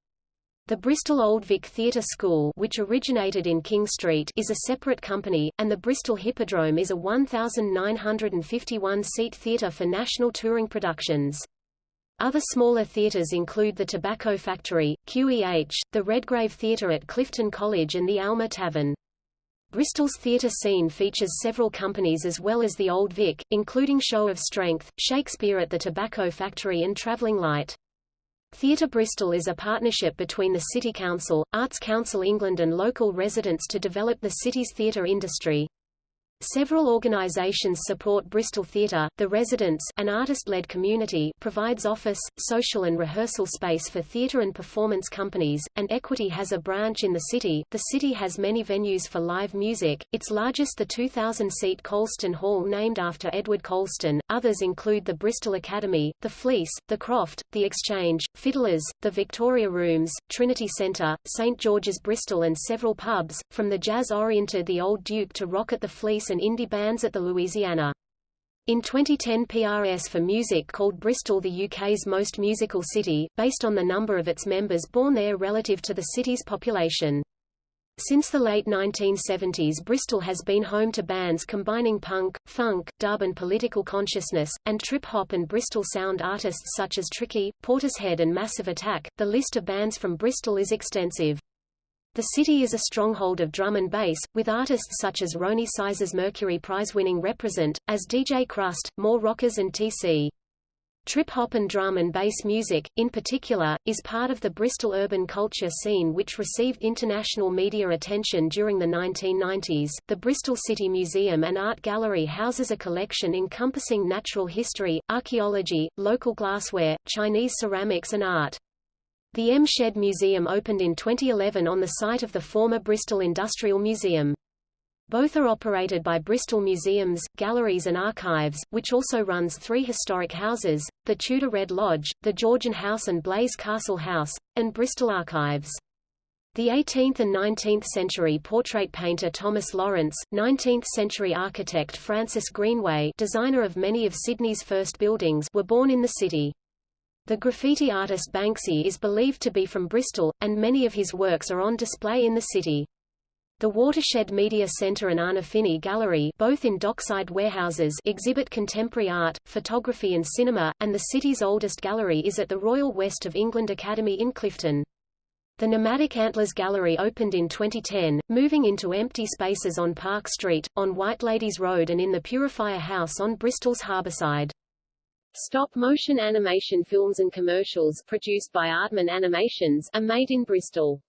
The Bristol Old Vic Theatre School which originated in King Street is a separate company, and the Bristol Hippodrome is a 1,951-seat theatre for national touring productions. Other smaller theatres include the Tobacco Factory, QEH, the Redgrave Theatre at Clifton College and the Alma Tavern. Bristol's theatre scene features several companies as well as the Old Vic, including Show of Strength, Shakespeare at the Tobacco Factory and Travelling Light. Theatre Bristol is a partnership between the City Council, Arts Council England and local residents to develop the city's theatre industry. Several organizations support Bristol Theatre. The Residents, an artist-led community, provides office, social and rehearsal space for theatre and performance companies, and Equity has a branch in the city. The city has many venues for live music, its largest the 2,000-seat Colston Hall named after Edward Colston. Others include the Bristol Academy, the Fleece, the Croft, the Exchange, Fiddlers, the Victoria Rooms, Trinity Centre, St George's Bristol and several pubs, from the jazz-oriented The Old Duke to rock at the Fleece and indie bands at the Louisiana. In 2010 PRS for Music called Bristol the UK's most musical city, based on the number of its members born there relative to the city's population. Since the late 1970s Bristol has been home to bands combining punk, funk, dub and political consciousness, and trip-hop and Bristol sound artists such as Tricky, Portishead and Massive Attack. The list of bands from Bristol is extensive. The city is a stronghold of drum and bass, with artists such as Roni Size's Mercury Prize-winning Reprazent, as DJ Krust, More Rockers and T.C. Trip-hop and drum and bass music, in particular, is part of the Bristol urban culture scene which received international media attention during the 1990s. The Bristol City Museum and Art Gallery houses a collection encompassing natural history, archaeology, local glassware, Chinese ceramics and art. The M Shed Museum opened in 2011 on the site of the former Bristol Industrial Museum. Both are operated by Bristol Museums, Galleries and Archives, which also runs three historic houses, the Tudor Red Lodge, the Georgian House and Blaise Castle House, and Bristol Archives. The 18th and 19th century portrait painter Thomas Lawrence, 19th century architect Francis Greenway designer of many of Sydney's first buildings were born in the city. The graffiti artist Banksy is believed to be from Bristol, and many of his works are on display in the city. The Watershed Media Centre and Arnolfini Gallery both in dockside warehouses exhibit contemporary art, photography and cinema, and the city's oldest gallery is at the Royal West of England Academy in Clifton. The Nomadic Antlers Gallery opened in 2010, moving into empty spaces on Park Street, on Whiteladies Road and in the Purifier House on Bristol's Harbourside. Stop-motion animation films and commercials produced by Aardman Animations are made in Bristol.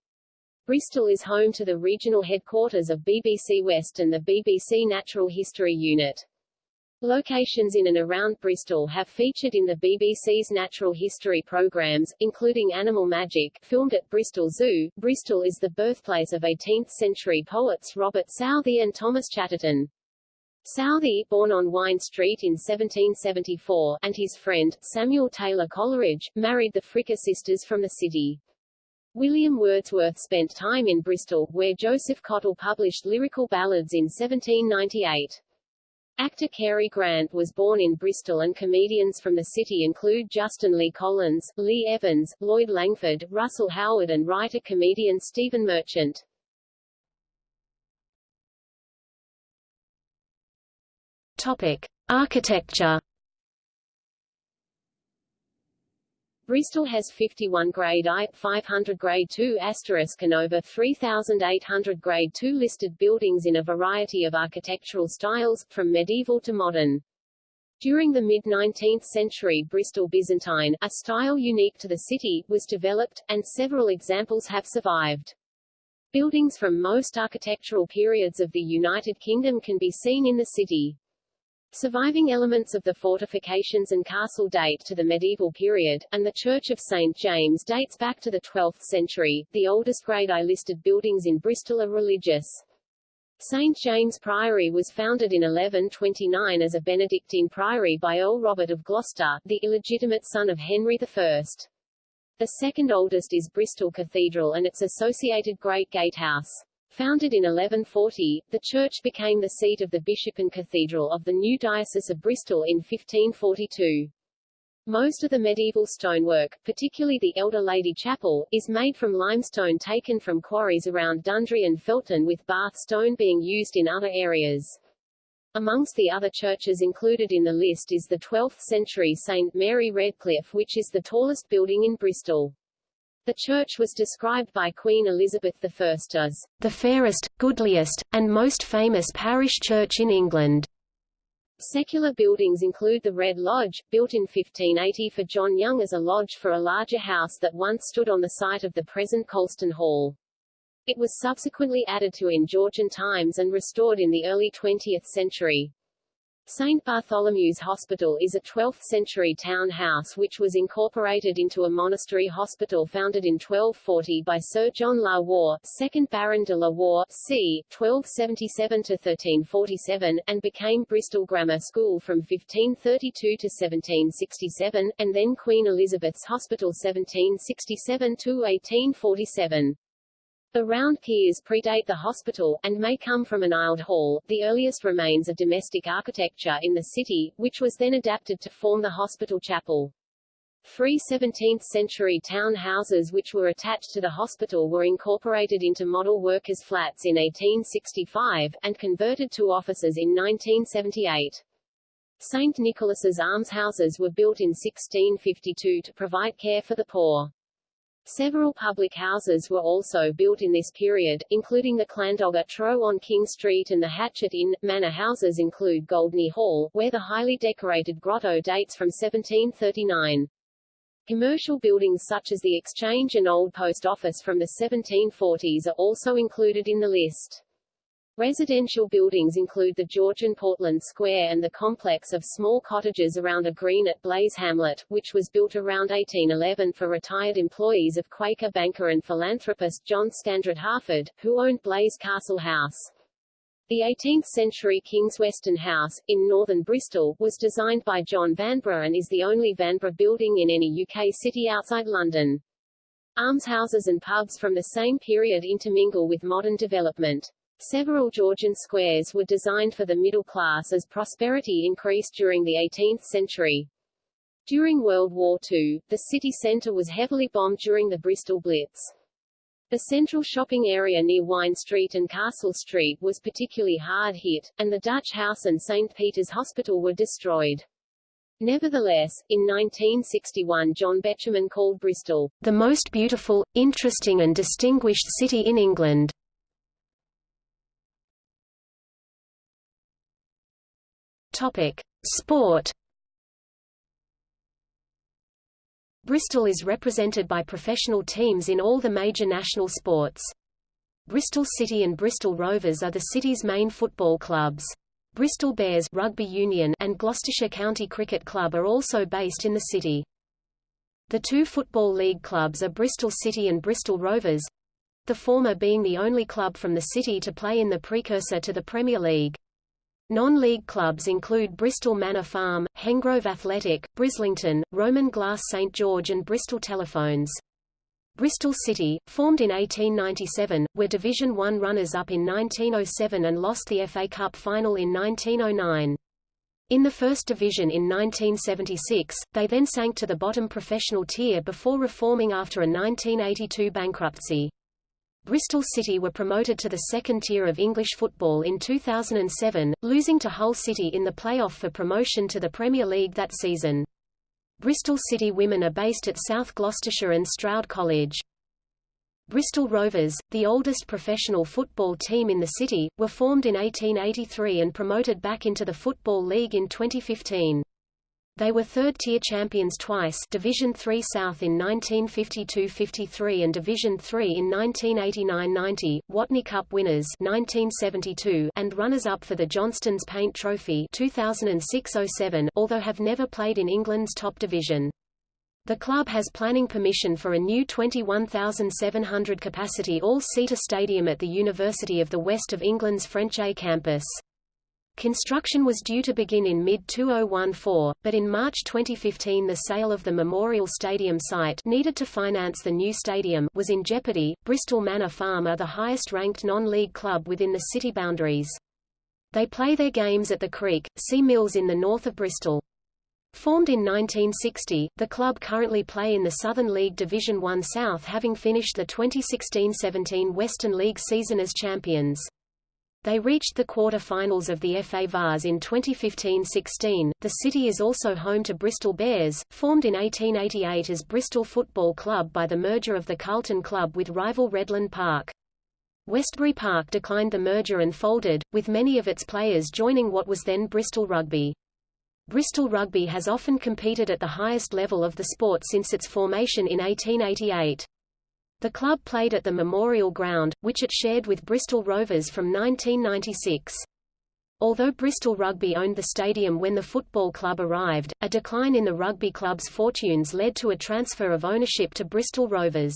Bristol is home to the regional headquarters of BBC West and the BBC Natural History Unit. Locations in and around Bristol have featured in the BBC's natural history programs, including Animal Magic, filmed at Bristol Zoo. Bristol is the birthplace of 18th-century poets Robert Southey and Thomas Chatterton. Southey, born on Wine Street in 1774, and his friend, Samuel Taylor Coleridge, married the Fricker sisters from the city. William Wordsworth spent time in Bristol, where Joseph Cottle published lyrical ballads in 1798. Actor Cary Grant was born in Bristol and comedians from the city include Justin Lee Collins, Lee Evans, Lloyd Langford, Russell Howard and writer-comedian Stephen Merchant. Topic: Architecture Bristol has 51 grade I, 500 grade II asterisk and over 3,800 grade II listed buildings in a variety of architectural styles, from medieval to modern. During the mid-19th century Bristol Byzantine, a style unique to the city, was developed, and several examples have survived. Buildings from most architectural periods of the United Kingdom can be seen in the city. Surviving elements of the fortifications and castle date to the medieval period, and the Church of St. James dates back to the 12th century. The oldest grade I listed buildings in Bristol are religious. St. James Priory was founded in 1129 as a Benedictine priory by Earl Robert of Gloucester, the illegitimate son of Henry I. The second oldest is Bristol Cathedral and its associated Great Gatehouse. Founded in 1140, the church became the seat of the bishop and cathedral of the new Diocese of Bristol in 1542. Most of the medieval stonework, particularly the Elder Lady Chapel, is made from limestone taken from quarries around Dundry and Felton with Bath stone being used in other areas. Amongst the other churches included in the list is the 12th-century St. Mary Redcliffe which is the tallest building in Bristol. The church was described by Queen Elizabeth I as the fairest, goodliest, and most famous parish church in England. Secular buildings include the Red Lodge, built in 1580 for John Young as a lodge for a larger house that once stood on the site of the present Colston Hall. It was subsequently added to in Georgian times and restored in the early 20th century. St. Bartholomew's Hospital is a 12th-century town house which was incorporated into a monastery hospital founded in 1240 by Sir John La Warr, 2nd Baron de La Warr, c. 1277–1347, and became Bristol Grammar School from 1532 to 1767, and then Queen Elizabeth's Hospital 1767–1847. The round piers predate the hospital, and may come from an aisled hall, the earliest remains of domestic architecture in the city, which was then adapted to form the hospital chapel. Three 17th-century town houses which were attached to the hospital were incorporated into model workers' flats in 1865, and converted to offices in 1978. St. Nicholas's almshouses were built in 1652 to provide care for the poor. Several public houses were also built in this period, including the Llandoger Trow on King Street and the Hatchet Inn. Manor houses include Goldney Hall, where the highly decorated grotto dates from 1739. Commercial buildings such as the Exchange and Old Post Office from the 1740s are also included in the list. Residential buildings include the Georgian Portland Square and the complex of small cottages around a green at Blaise Hamlet, which was built around 1811 for retired employees of Quaker banker and philanthropist John Scandrett Harford, who owned Blaise Castle House. The 18th-century King's Weston House, in northern Bristol, was designed by John Vanbrugh and is the only Vanbrugh building in any UK city outside London. Almshouses and pubs from the same period intermingle with modern development. Several Georgian squares were designed for the middle class as prosperity increased during the 18th century. During World War II, the city centre was heavily bombed during the Bristol Blitz. The central shopping area near Wine Street and Castle Street was particularly hard hit, and the Dutch House and St. Peter's Hospital were destroyed. Nevertheless, in 1961 John Betjeman called Bristol, the most beautiful, interesting and distinguished city in England. Topic: Sport. Bristol is represented by professional teams in all the major national sports. Bristol City and Bristol Rovers are the city's main football clubs. Bristol Bears Rugby Union and Gloucestershire County Cricket Club are also based in the city. The two Football League clubs are Bristol City and Bristol Rovers, the former being the only club from the city to play in the precursor to the Premier League. Non-league clubs include Bristol Manor Farm, Hengrove Athletic, Brislington, Roman Glass St George and Bristol Telephones. Bristol City, formed in 1897, were Division One runners-up in 1907 and lost the FA Cup final in 1909. In the First Division in 1976, they then sank to the bottom professional tier before reforming after a 1982 bankruptcy. Bristol City were promoted to the second tier of English football in 2007, losing to Hull City in the play-off for promotion to the Premier League that season. Bristol City women are based at South Gloucestershire and Stroud College. Bristol Rovers, the oldest professional football team in the city, were formed in 1883 and promoted back into the Football League in 2015. They were third-tier champions twice Division 3 South in 1952–53 and Division 3 in 1989–90, Watney Cup winners 1972 and runners-up for the Johnston's Paint Trophy 2006–07, although have never played in England's top division. The club has planning permission for a new 21,700 capacity all-seater stadium at the University of the West of England's Frenchay campus. Construction was due to begin in mid-2014, but in March 2015 the sale of the Memorial Stadium site needed to finance the new stadium was in jeopardy. Bristol Manor Farm are the highest-ranked non-league club within the city boundaries. They play their games at the Creek, Sea Mills in the north of Bristol. Formed in 1960, the club currently play in the Southern League Division 1 South having finished the 2016-17 Western League season as champions. They reached the quarter-finals of the FA Vase in 2015-16. The city is also home to Bristol Bears, formed in 1888 as Bristol Football Club by the merger of the Carlton Club with rival Redland Park. Westbury Park declined the merger and folded, with many of its players joining what was then Bristol Rugby. Bristol Rugby has often competed at the highest level of the sport since its formation in 1888. The club played at the Memorial Ground, which it shared with Bristol Rovers from 1996. Although Bristol Rugby owned the stadium when the football club arrived, a decline in the rugby club's fortunes led to a transfer of ownership to Bristol Rovers.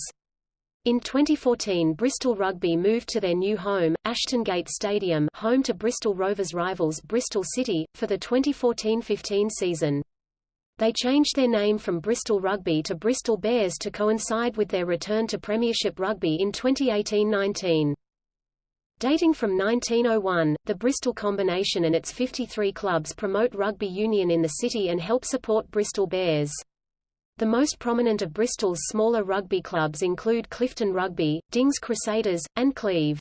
In 2014 Bristol Rugby moved to their new home, Ashton Gate Stadium home to Bristol Rovers rivals Bristol City, for the 2014-15 season. They changed their name from Bristol Rugby to Bristol Bears to coincide with their return to Premiership Rugby in 2018-19. Dating from 1901, the Bristol Combination and its 53 clubs promote rugby union in the city and help support Bristol Bears. The most prominent of Bristol's smaller rugby clubs include Clifton Rugby, Dings Crusaders, and Cleve.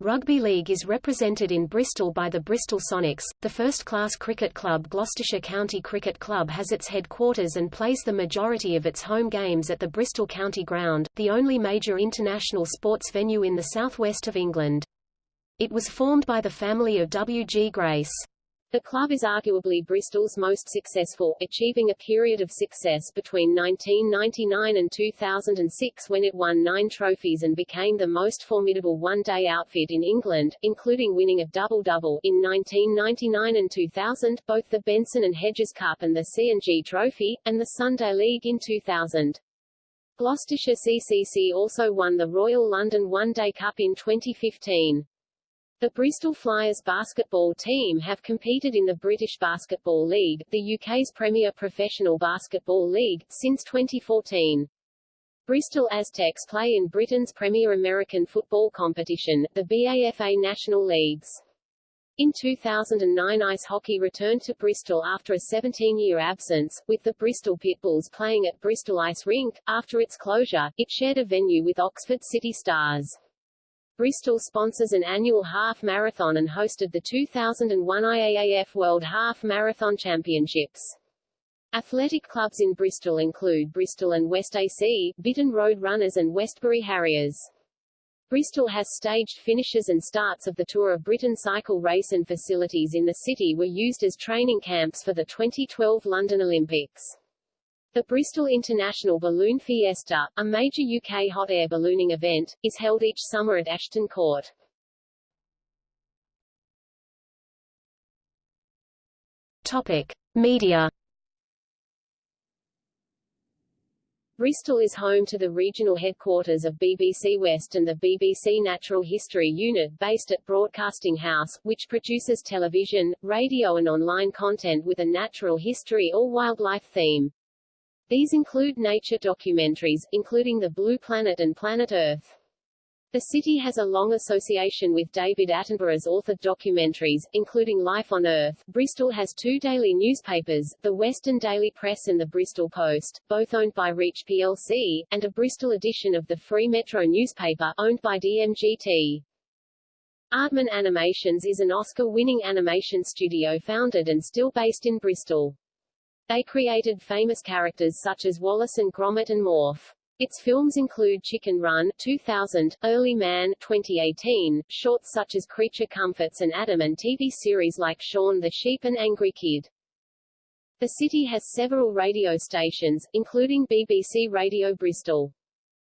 Rugby league is represented in Bristol by the Bristol Sonics. The first-class cricket club Gloucestershire County Cricket Club has its headquarters and plays the majority of its home games at the Bristol County Ground, the only major international sports venue in the southwest of England. It was formed by the family of W. G. Grace. The club is arguably Bristol's most successful, achieving a period of success between 1999 and 2006 when it won nine trophies and became the most formidable one-day outfit in England, including winning a double-double in 1999 and 2000, both the Benson and Hedges Cup and the C&G Trophy, and the Sunday League in 2000. Gloucestershire CCC also won the Royal London One Day Cup in 2015. The Bristol Flyers basketball team have competed in the British Basketball League, the UK's premier professional basketball league, since 2014. Bristol Aztecs play in Britain's premier American football competition, the BAFA National Leagues. In 2009 ice hockey returned to Bristol after a 17-year absence, with the Bristol Pitbulls playing at Bristol Ice Rink. After its closure, it shared a venue with Oxford City Stars. Bristol sponsors an annual half marathon and hosted the 2001 IAAF World Half Marathon Championships. Athletic clubs in Bristol include Bristol and West AC, Bitton Road Runners and Westbury Harriers. Bristol has staged finishes and starts of the Tour of Britain cycle race and facilities in the city were used as training camps for the 2012 London Olympics. The Bristol International Balloon Fiesta, a major UK hot air ballooning event, is held each summer at Ashton Court. Topic: Media. Bristol is home to the regional headquarters of BBC West and the BBC Natural History Unit based at Broadcasting House, which produces television, radio and online content with a natural history or wildlife theme. These include nature documentaries, including The Blue Planet and Planet Earth. The city has a long association with David Attenborough's authored documentaries, including Life on Earth. Bristol has two daily newspapers, the Western Daily Press and the Bristol Post, both owned by Reach plc, and a Bristol edition of the Free Metro newspaper, owned by DMGT. Aardman Animations is an Oscar-winning animation studio founded and still based in Bristol. They created famous characters such as Wallace and Gromit and Morph. Its films include Chicken Run 2000, Early Man 2018, shorts such as Creature Comforts and Adam and TV series like Shaun the Sheep and Angry Kid. The city has several radio stations, including BBC Radio Bristol.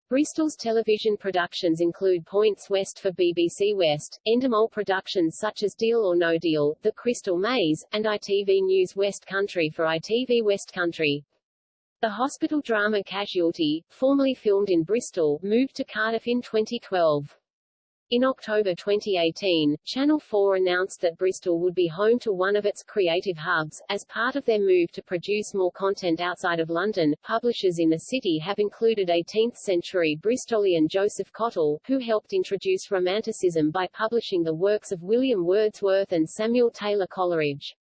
Bristol's television productions include Points West for BBC West, Endemol productions such as Deal or No Deal, The Crystal Maze, and ITV News West Country for ITV West Country. The hospital drama Casualty, formerly filmed in Bristol, moved to Cardiff in 2012. In October 2018, Channel 4 announced that Bristol would be home to one of its creative hubs. As part of their move to produce more content outside of London, publishers in the city have included 18th century Bristolian Joseph Cottle, who helped introduce Romanticism by publishing the works of William Wordsworth and Samuel Taylor Coleridge.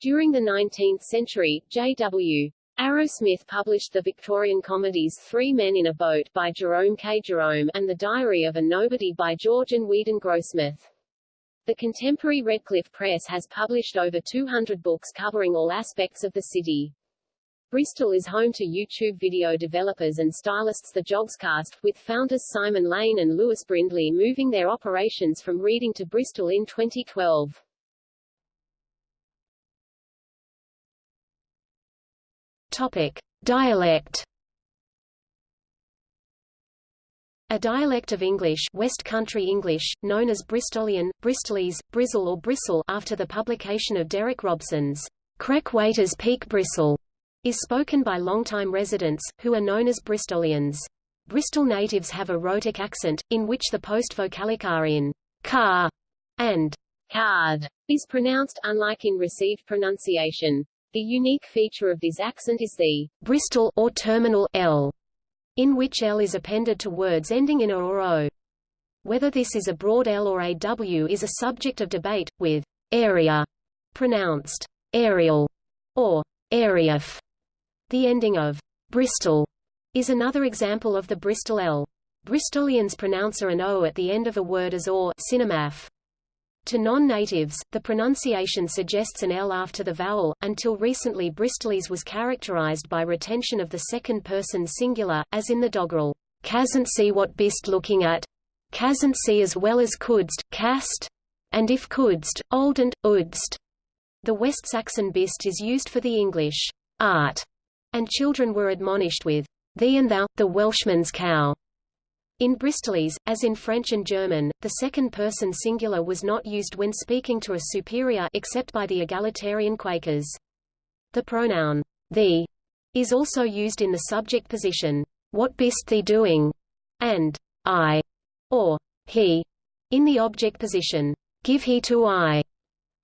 During the 19th century, J.W. Arrowsmith published the Victorian comedies Three Men in a Boat by Jerome K. Jerome and The Diary of a Nobody by George and Weedon Grossmith. The contemporary Redcliffe Press has published over 200 books covering all aspects of the city. Bristol is home to YouTube video developers and stylists The Yogscast, with founders Simon Lane and Lewis Brindley moving their operations from Reading to Bristol in 2012. Topic: Dialect. A dialect of English, West Country English, known as Bristolian, Bristolese, Brizzle or Bristle, after the publication of Derek Robson's Krek Waiters Peak Bristle, is spoken by longtime residents, who are known as Bristolians. Bristol natives have a rhotic accent, in which the post-vocalic are in car and card is pronounced, unlike in received pronunciation. The unique feature of this accent is the Bristol or terminal L, in which L is appended to words ending in a or o. Whether this is a broad L or a W is a subject of debate, with area pronounced aerial or areaf. The ending of Bristol is another example of the Bristol L. Bristolians pronounce a and o at the end of a word as or cinemaph. To non-natives, the pronunciation suggests an L after the vowel. Until recently Bristolese was characterized by retention of the second person singular, as in the doggerel, "Casn't see what bist looking at. Casn't see as well as couldst, cast. And if couldst, old and, oudst. The West Saxon bist is used for the English art, and children were admonished with thee and thou, the Welshman's cow. In Bristolese, as in French and German, the second-person singular was not used when speaking to a superior except by the egalitarian Quakers. The pronoun thee is also used in the subject position, what bist thee doing, and I, or he, in the object position, give he to I.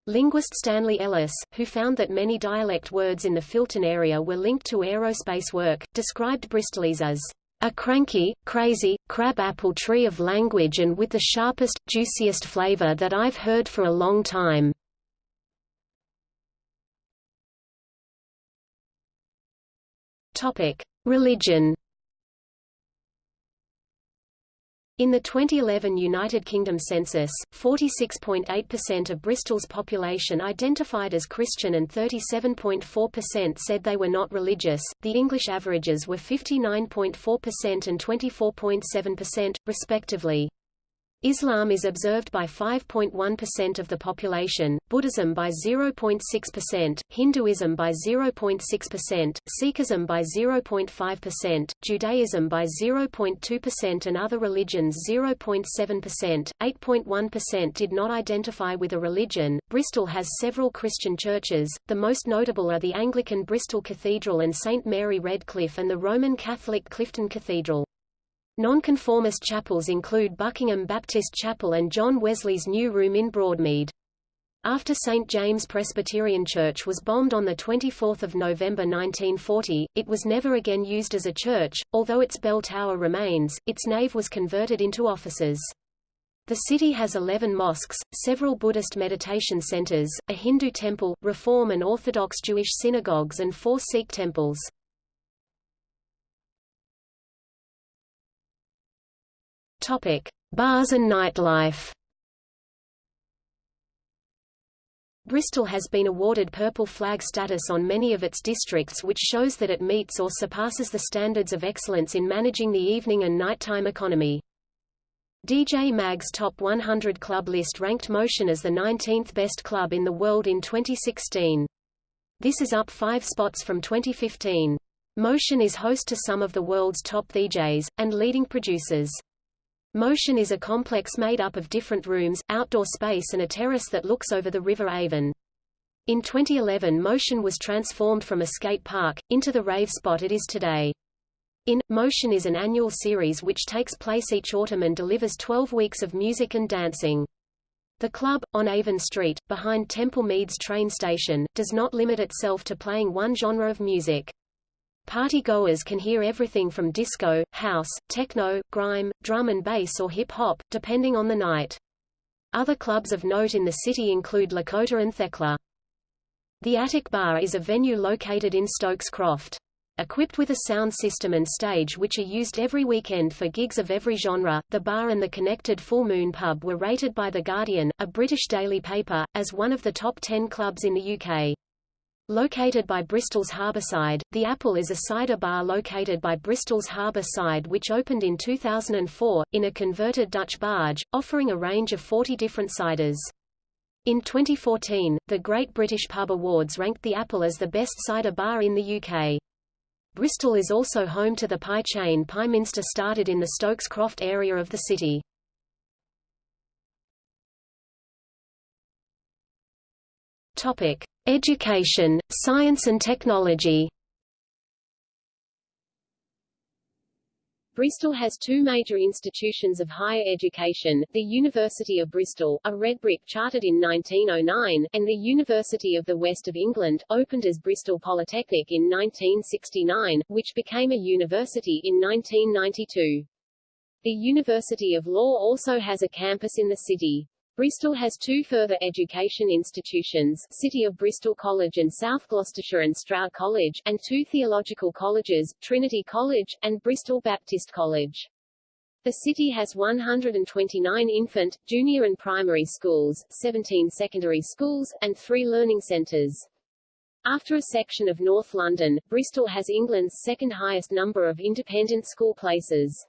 Linguist Stanley Ellis, who found that many dialect words in the Filton area were linked to aerospace work, described Bristolese as a cranky, crazy, crab-apple tree of language and with the sharpest, juiciest flavor that I've heard for a long time. Religion. In the 2011 United Kingdom census, 46.8% of Bristol's population identified as Christian and 37.4% said they were not religious. The English averages were 59.4% and 24.7%, respectively. Islam is observed by 5.1% of the population, Buddhism by 0.6%, Hinduism by 0.6%, Sikhism by 0.5%, Judaism by 0.2% and other religions 0.7%. 8.1% did not identify with a religion. Bristol has several Christian churches, the most notable are the Anglican Bristol Cathedral and St Mary Redcliffe and the Roman Catholic Clifton Cathedral. Nonconformist chapels include Buckingham Baptist Chapel and John Wesley's New Room in Broadmead. After St. James Presbyterian Church was bombed on 24 November 1940, it was never again used as a church, although its bell tower remains, its nave was converted into offices. The city has 11 mosques, several Buddhist meditation centers, a Hindu temple, Reform and Orthodox Jewish synagogues and four Sikh temples. Topic: Bars and nightlife. Bristol has been awarded Purple Flag status on many of its districts which shows that it meets or surpasses the standards of excellence in managing the evening and nighttime economy. DJ Mag's Top 100 Club list ranked Motion as the 19th best club in the world in 2016. This is up five spots from 2015. Motion is host to some of the world's top DJs, and leading producers. Motion is a complex made up of different rooms, outdoor space and a terrace that looks over the River Avon. In 2011 Motion was transformed from a skate park, into the rave spot it is today. In, Motion is an annual series which takes place each autumn and delivers 12 weeks of music and dancing. The club, on Avon Street, behind Temple Meads train station, does not limit itself to playing one genre of music. Party-goers can hear everything from disco, house, techno, grime, drum and bass or hip-hop, depending on the night. Other clubs of note in the city include Lakota and Thekla. The Attic Bar is a venue located in Stokes Croft. Equipped with a sound system and stage which are used every weekend for gigs of every genre, the bar and the connected Full Moon pub were rated by The Guardian, a British daily paper, as one of the top 10 clubs in the UK. Located by Bristol's Harbourside, The Apple is a cider bar located by Bristol's Harbour Side which opened in 2004, in a converted Dutch barge, offering a range of 40 different ciders. In 2014, the Great British Pub Awards ranked The Apple as the best cider bar in the UK. Bristol is also home to the pie chain Pieminster started in the Stokes Croft area of the city. Topic: Education, Science and Technology. Bristol has two major institutions of higher education, the University of Bristol, a red brick chartered in 1909, and the University of the West of England, opened as Bristol Polytechnic in 1969, which became a university in 1992. The University of Law also has a campus in the city. Bristol has two further education institutions, City of Bristol College and South Gloucestershire and Stroud College, and two theological colleges, Trinity College, and Bristol Baptist College. The city has 129 infant, junior and primary schools, 17 secondary schools, and three learning centres. After a section of North London, Bristol has England's second highest number of independent school places.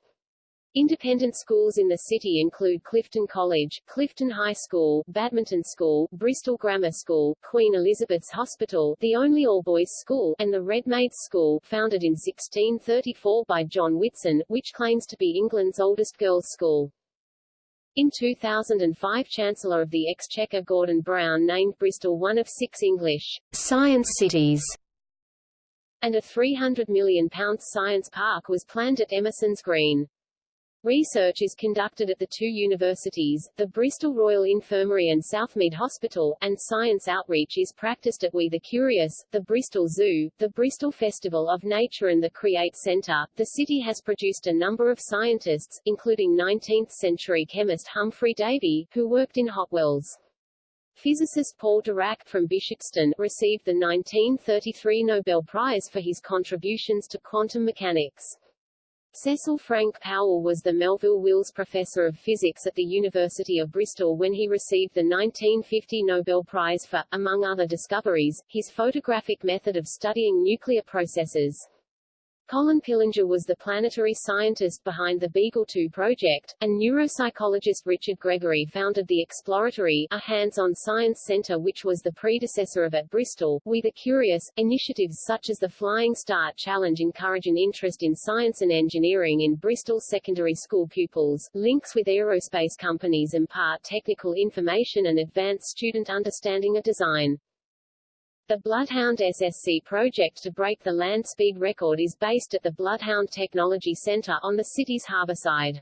Independent schools in the city include Clifton College, Clifton High School, Badminton School, Bristol Grammar School, Queen Elizabeth's Hospital, the only all-boys school, and the Red Maids School, founded in 1634 by John Whitson, which claims to be England's oldest girls' school. In 2005 Chancellor of the Exchequer Gordon Brown named Bristol one of six English science cities and a £300 million science park was planned at Emerson's Green. Research is conducted at the two universities, the Bristol Royal Infirmary and Southmead Hospital, and science outreach is practiced at We the Curious, the Bristol Zoo, the Bristol Festival of Nature and the Create Centre. The city has produced a number of scientists, including 19th-century chemist Humphry Davy, who worked in Hotwells. Physicist Paul Dirac, from Bishopston, received the 1933 Nobel Prize for his contributions to quantum mechanics. Cecil Frank Powell was the Melville Wills Professor of Physics at the University of Bristol when he received the 1950 Nobel Prize for, among other discoveries, his photographic method of studying nuclear processes. Colin Pillinger was the planetary scientist behind the Beagle 2 project, and neuropsychologist Richard Gregory founded the Exploratory, a hands-on science center which was the predecessor of at Bristol, We the Curious. Initiatives such as the Flying Start Challenge encourage an interest in science and engineering in Bristol secondary school pupils. Links with aerospace companies impart technical information and advance student understanding of design. The Bloodhound SSC project to break the land speed record is based at the Bloodhound Technology Center on the city's harbour side.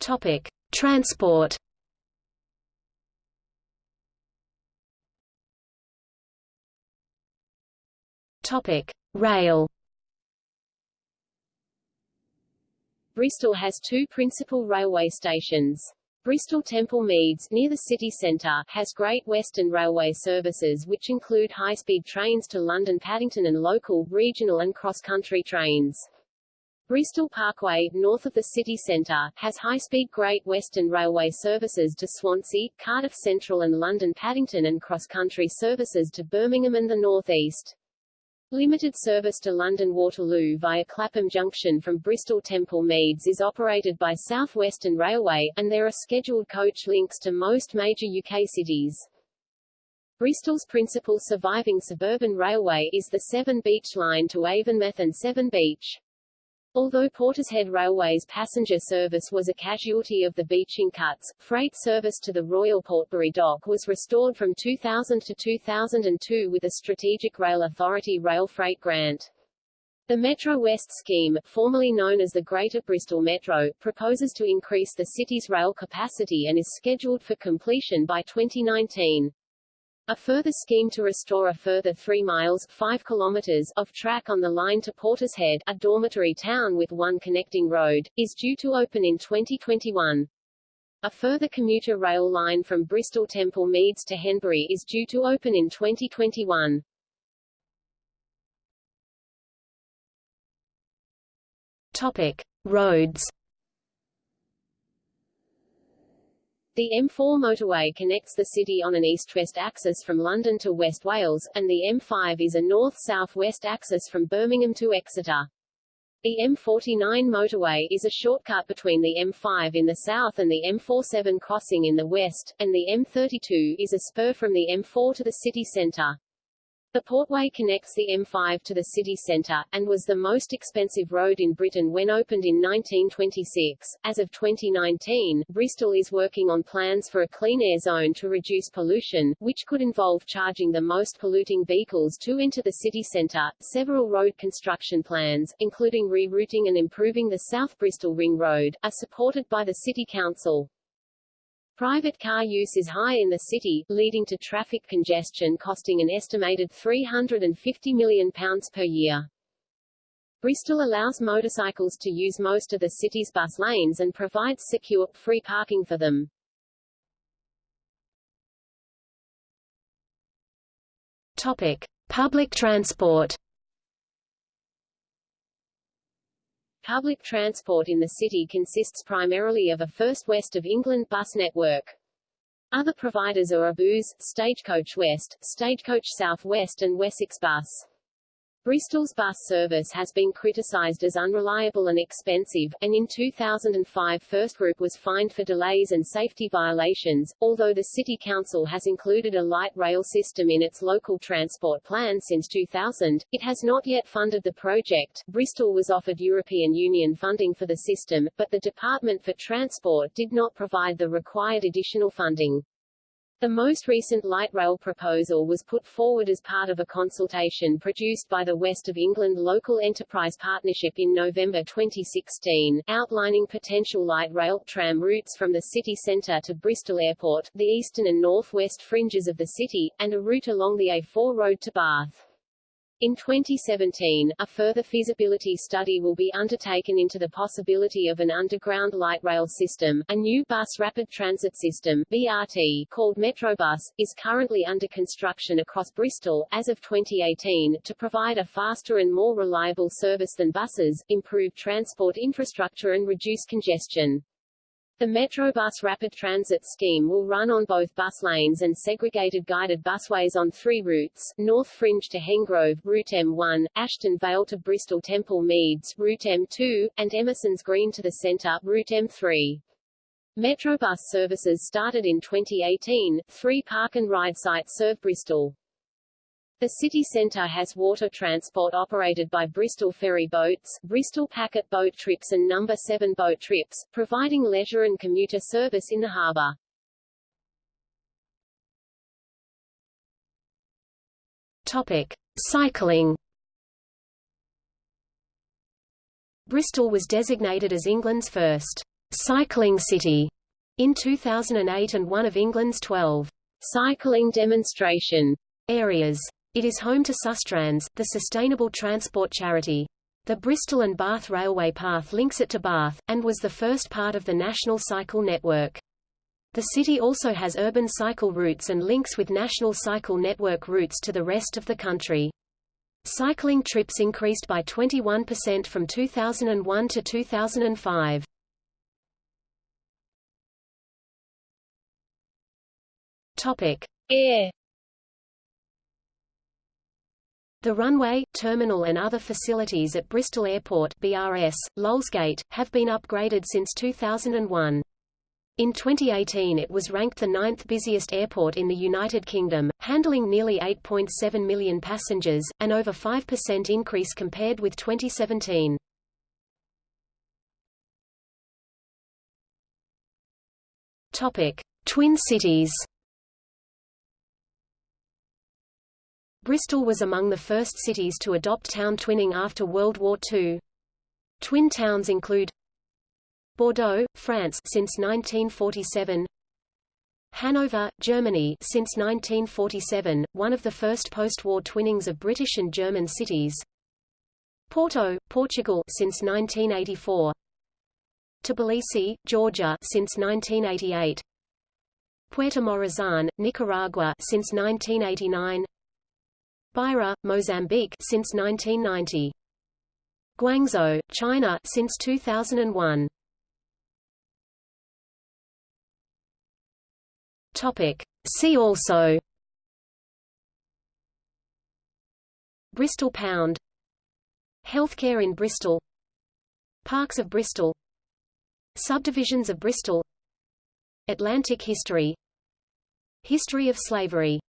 Topic: Transport. Topic: Rail. Bristol has two principal railway stations. Bristol Temple Meads, near the city centre, has Great Western Railway services which include high-speed trains to London Paddington and local, regional and cross-country trains. Bristol Parkway, north of the city centre, has high-speed Great Western Railway services to Swansea, Cardiff Central and London Paddington and cross-country services to Birmingham and the North East. Limited service to London Waterloo via Clapham Junction from Bristol Temple Meads is operated by South Western Railway, and there are scheduled coach links to most major UK cities. Bristol's principal surviving suburban railway is the Severn Beach line to Avonmouth and Severn Beach. Although Portishead Railway's passenger service was a casualty of the Beeching cuts, freight service to the Royal Portbury Dock was restored from 2000 to 2002 with a Strategic Rail Authority rail freight grant. The Metro West scheme, formerly known as the Greater Bristol Metro, proposes to increase the city's rail capacity and is scheduled for completion by 2019. A further scheme to restore a further 3 miles 5 kilometers of track on the line to Portishead, a dormitory town with one connecting road, is due to open in 2021. A further commuter rail line from Bristol Temple Meads to Henbury is due to open in 2021. Topic: Roads The M4 motorway connects the city on an east-west axis from London to West Wales, and the M5 is a north-south-west axis from Birmingham to Exeter. The M49 motorway is a shortcut between the M5 in the south and the M4 Severn crossing in the west, and the M32 is a spur from the M4 to the city centre. The Portway connects the M5 to the city centre, and was the most expensive road in Britain when opened in 1926. As of 2019, Bristol is working on plans for a clean air zone to reduce pollution, which could involve charging the most polluting vehicles to enter the city centre. Several road construction plans, including rerouting and improving the South Bristol Ring Road, are supported by the City Council. Private car use is high in the city, leading to traffic congestion costing an estimated £350 million per year. Bristol allows motorcycles to use most of the city's bus lanes and provides secure, free parking for them. Topic. Public transport Public transport in the city consists primarily of a First West of England bus network. Other providers are Abus, Stagecoach West, Stagecoach South West and Wessex Bus. Bristol's bus service has been criticised as unreliable and expensive, and in 2005 First Group was fined for delays and safety violations. Although the City Council has included a light rail system in its local transport plan since 2000, it has not yet funded the project. Bristol was offered European Union funding for the system, but the Department for Transport did not provide the required additional funding. The most recent light rail proposal was put forward as part of a consultation produced by the West of England Local Enterprise Partnership in November 2016, outlining potential light rail tram routes from the city centre to Bristol Airport, the eastern and north-west fringes of the city, and a route along the A4 road to Bath. In 2017, a further feasibility study will be undertaken into the possibility of an underground light rail system. A new bus rapid transit system BRT called Metrobus is currently under construction across Bristol as of 2018 to provide a faster and more reliable service than buses, improve transport infrastructure and reduce congestion. The Metrobus rapid transit scheme will run on both bus lanes and segregated guided busways on three routes, North Fringe to Hengrove Route M1, Ashton Vale to Bristol Temple Meads Route M2, and Emerson's Green to the Centre Route M3. Metrobus services started in 2018, three park and ride sites serve Bristol. The city centre has water transport operated by Bristol Ferry Boats, Bristol Packet Boat Trips and Number 7 Boat Trips, providing leisure and commuter service in the harbour. Topic: Cycling. Bristol was designated as England's first cycling city in 2008 and one of England's 12 cycling demonstration areas. It is home to Sustrans, the sustainable transport charity. The Bristol and Bath Railway Path links it to Bath, and was the first part of the National Cycle Network. The city also has urban cycle routes and links with National Cycle Network routes to the rest of the country. Cycling trips increased by 21% from 2001 to 2005. Topic: Air The runway, terminal and other facilities at Bristol Airport BRS, Lulsgate, have been upgraded since 2001. In 2018 it was ranked the ninth busiest airport in the United Kingdom, handling nearly 8.7 million passengers, an over 5% increase compared with 2017. Topic: Twin cities. Bristol was among the first cities to adopt town twinning after World War II. Twin towns include Bordeaux, France since 1947 Hanover, Germany since 1947, one of the first post-war twinnings of British and German cities Porto, Portugal since 1984 Tbilisi, Georgia since 1988 Puerto Morazan, Nicaragua since 1989 Beira, Mozambique since 1990. Guangzhou, China since 2001. Topic. See also. Bristol Pound. Healthcare in Bristol. Parks of Bristol. Subdivisions of Bristol. Atlantic history. History of slavery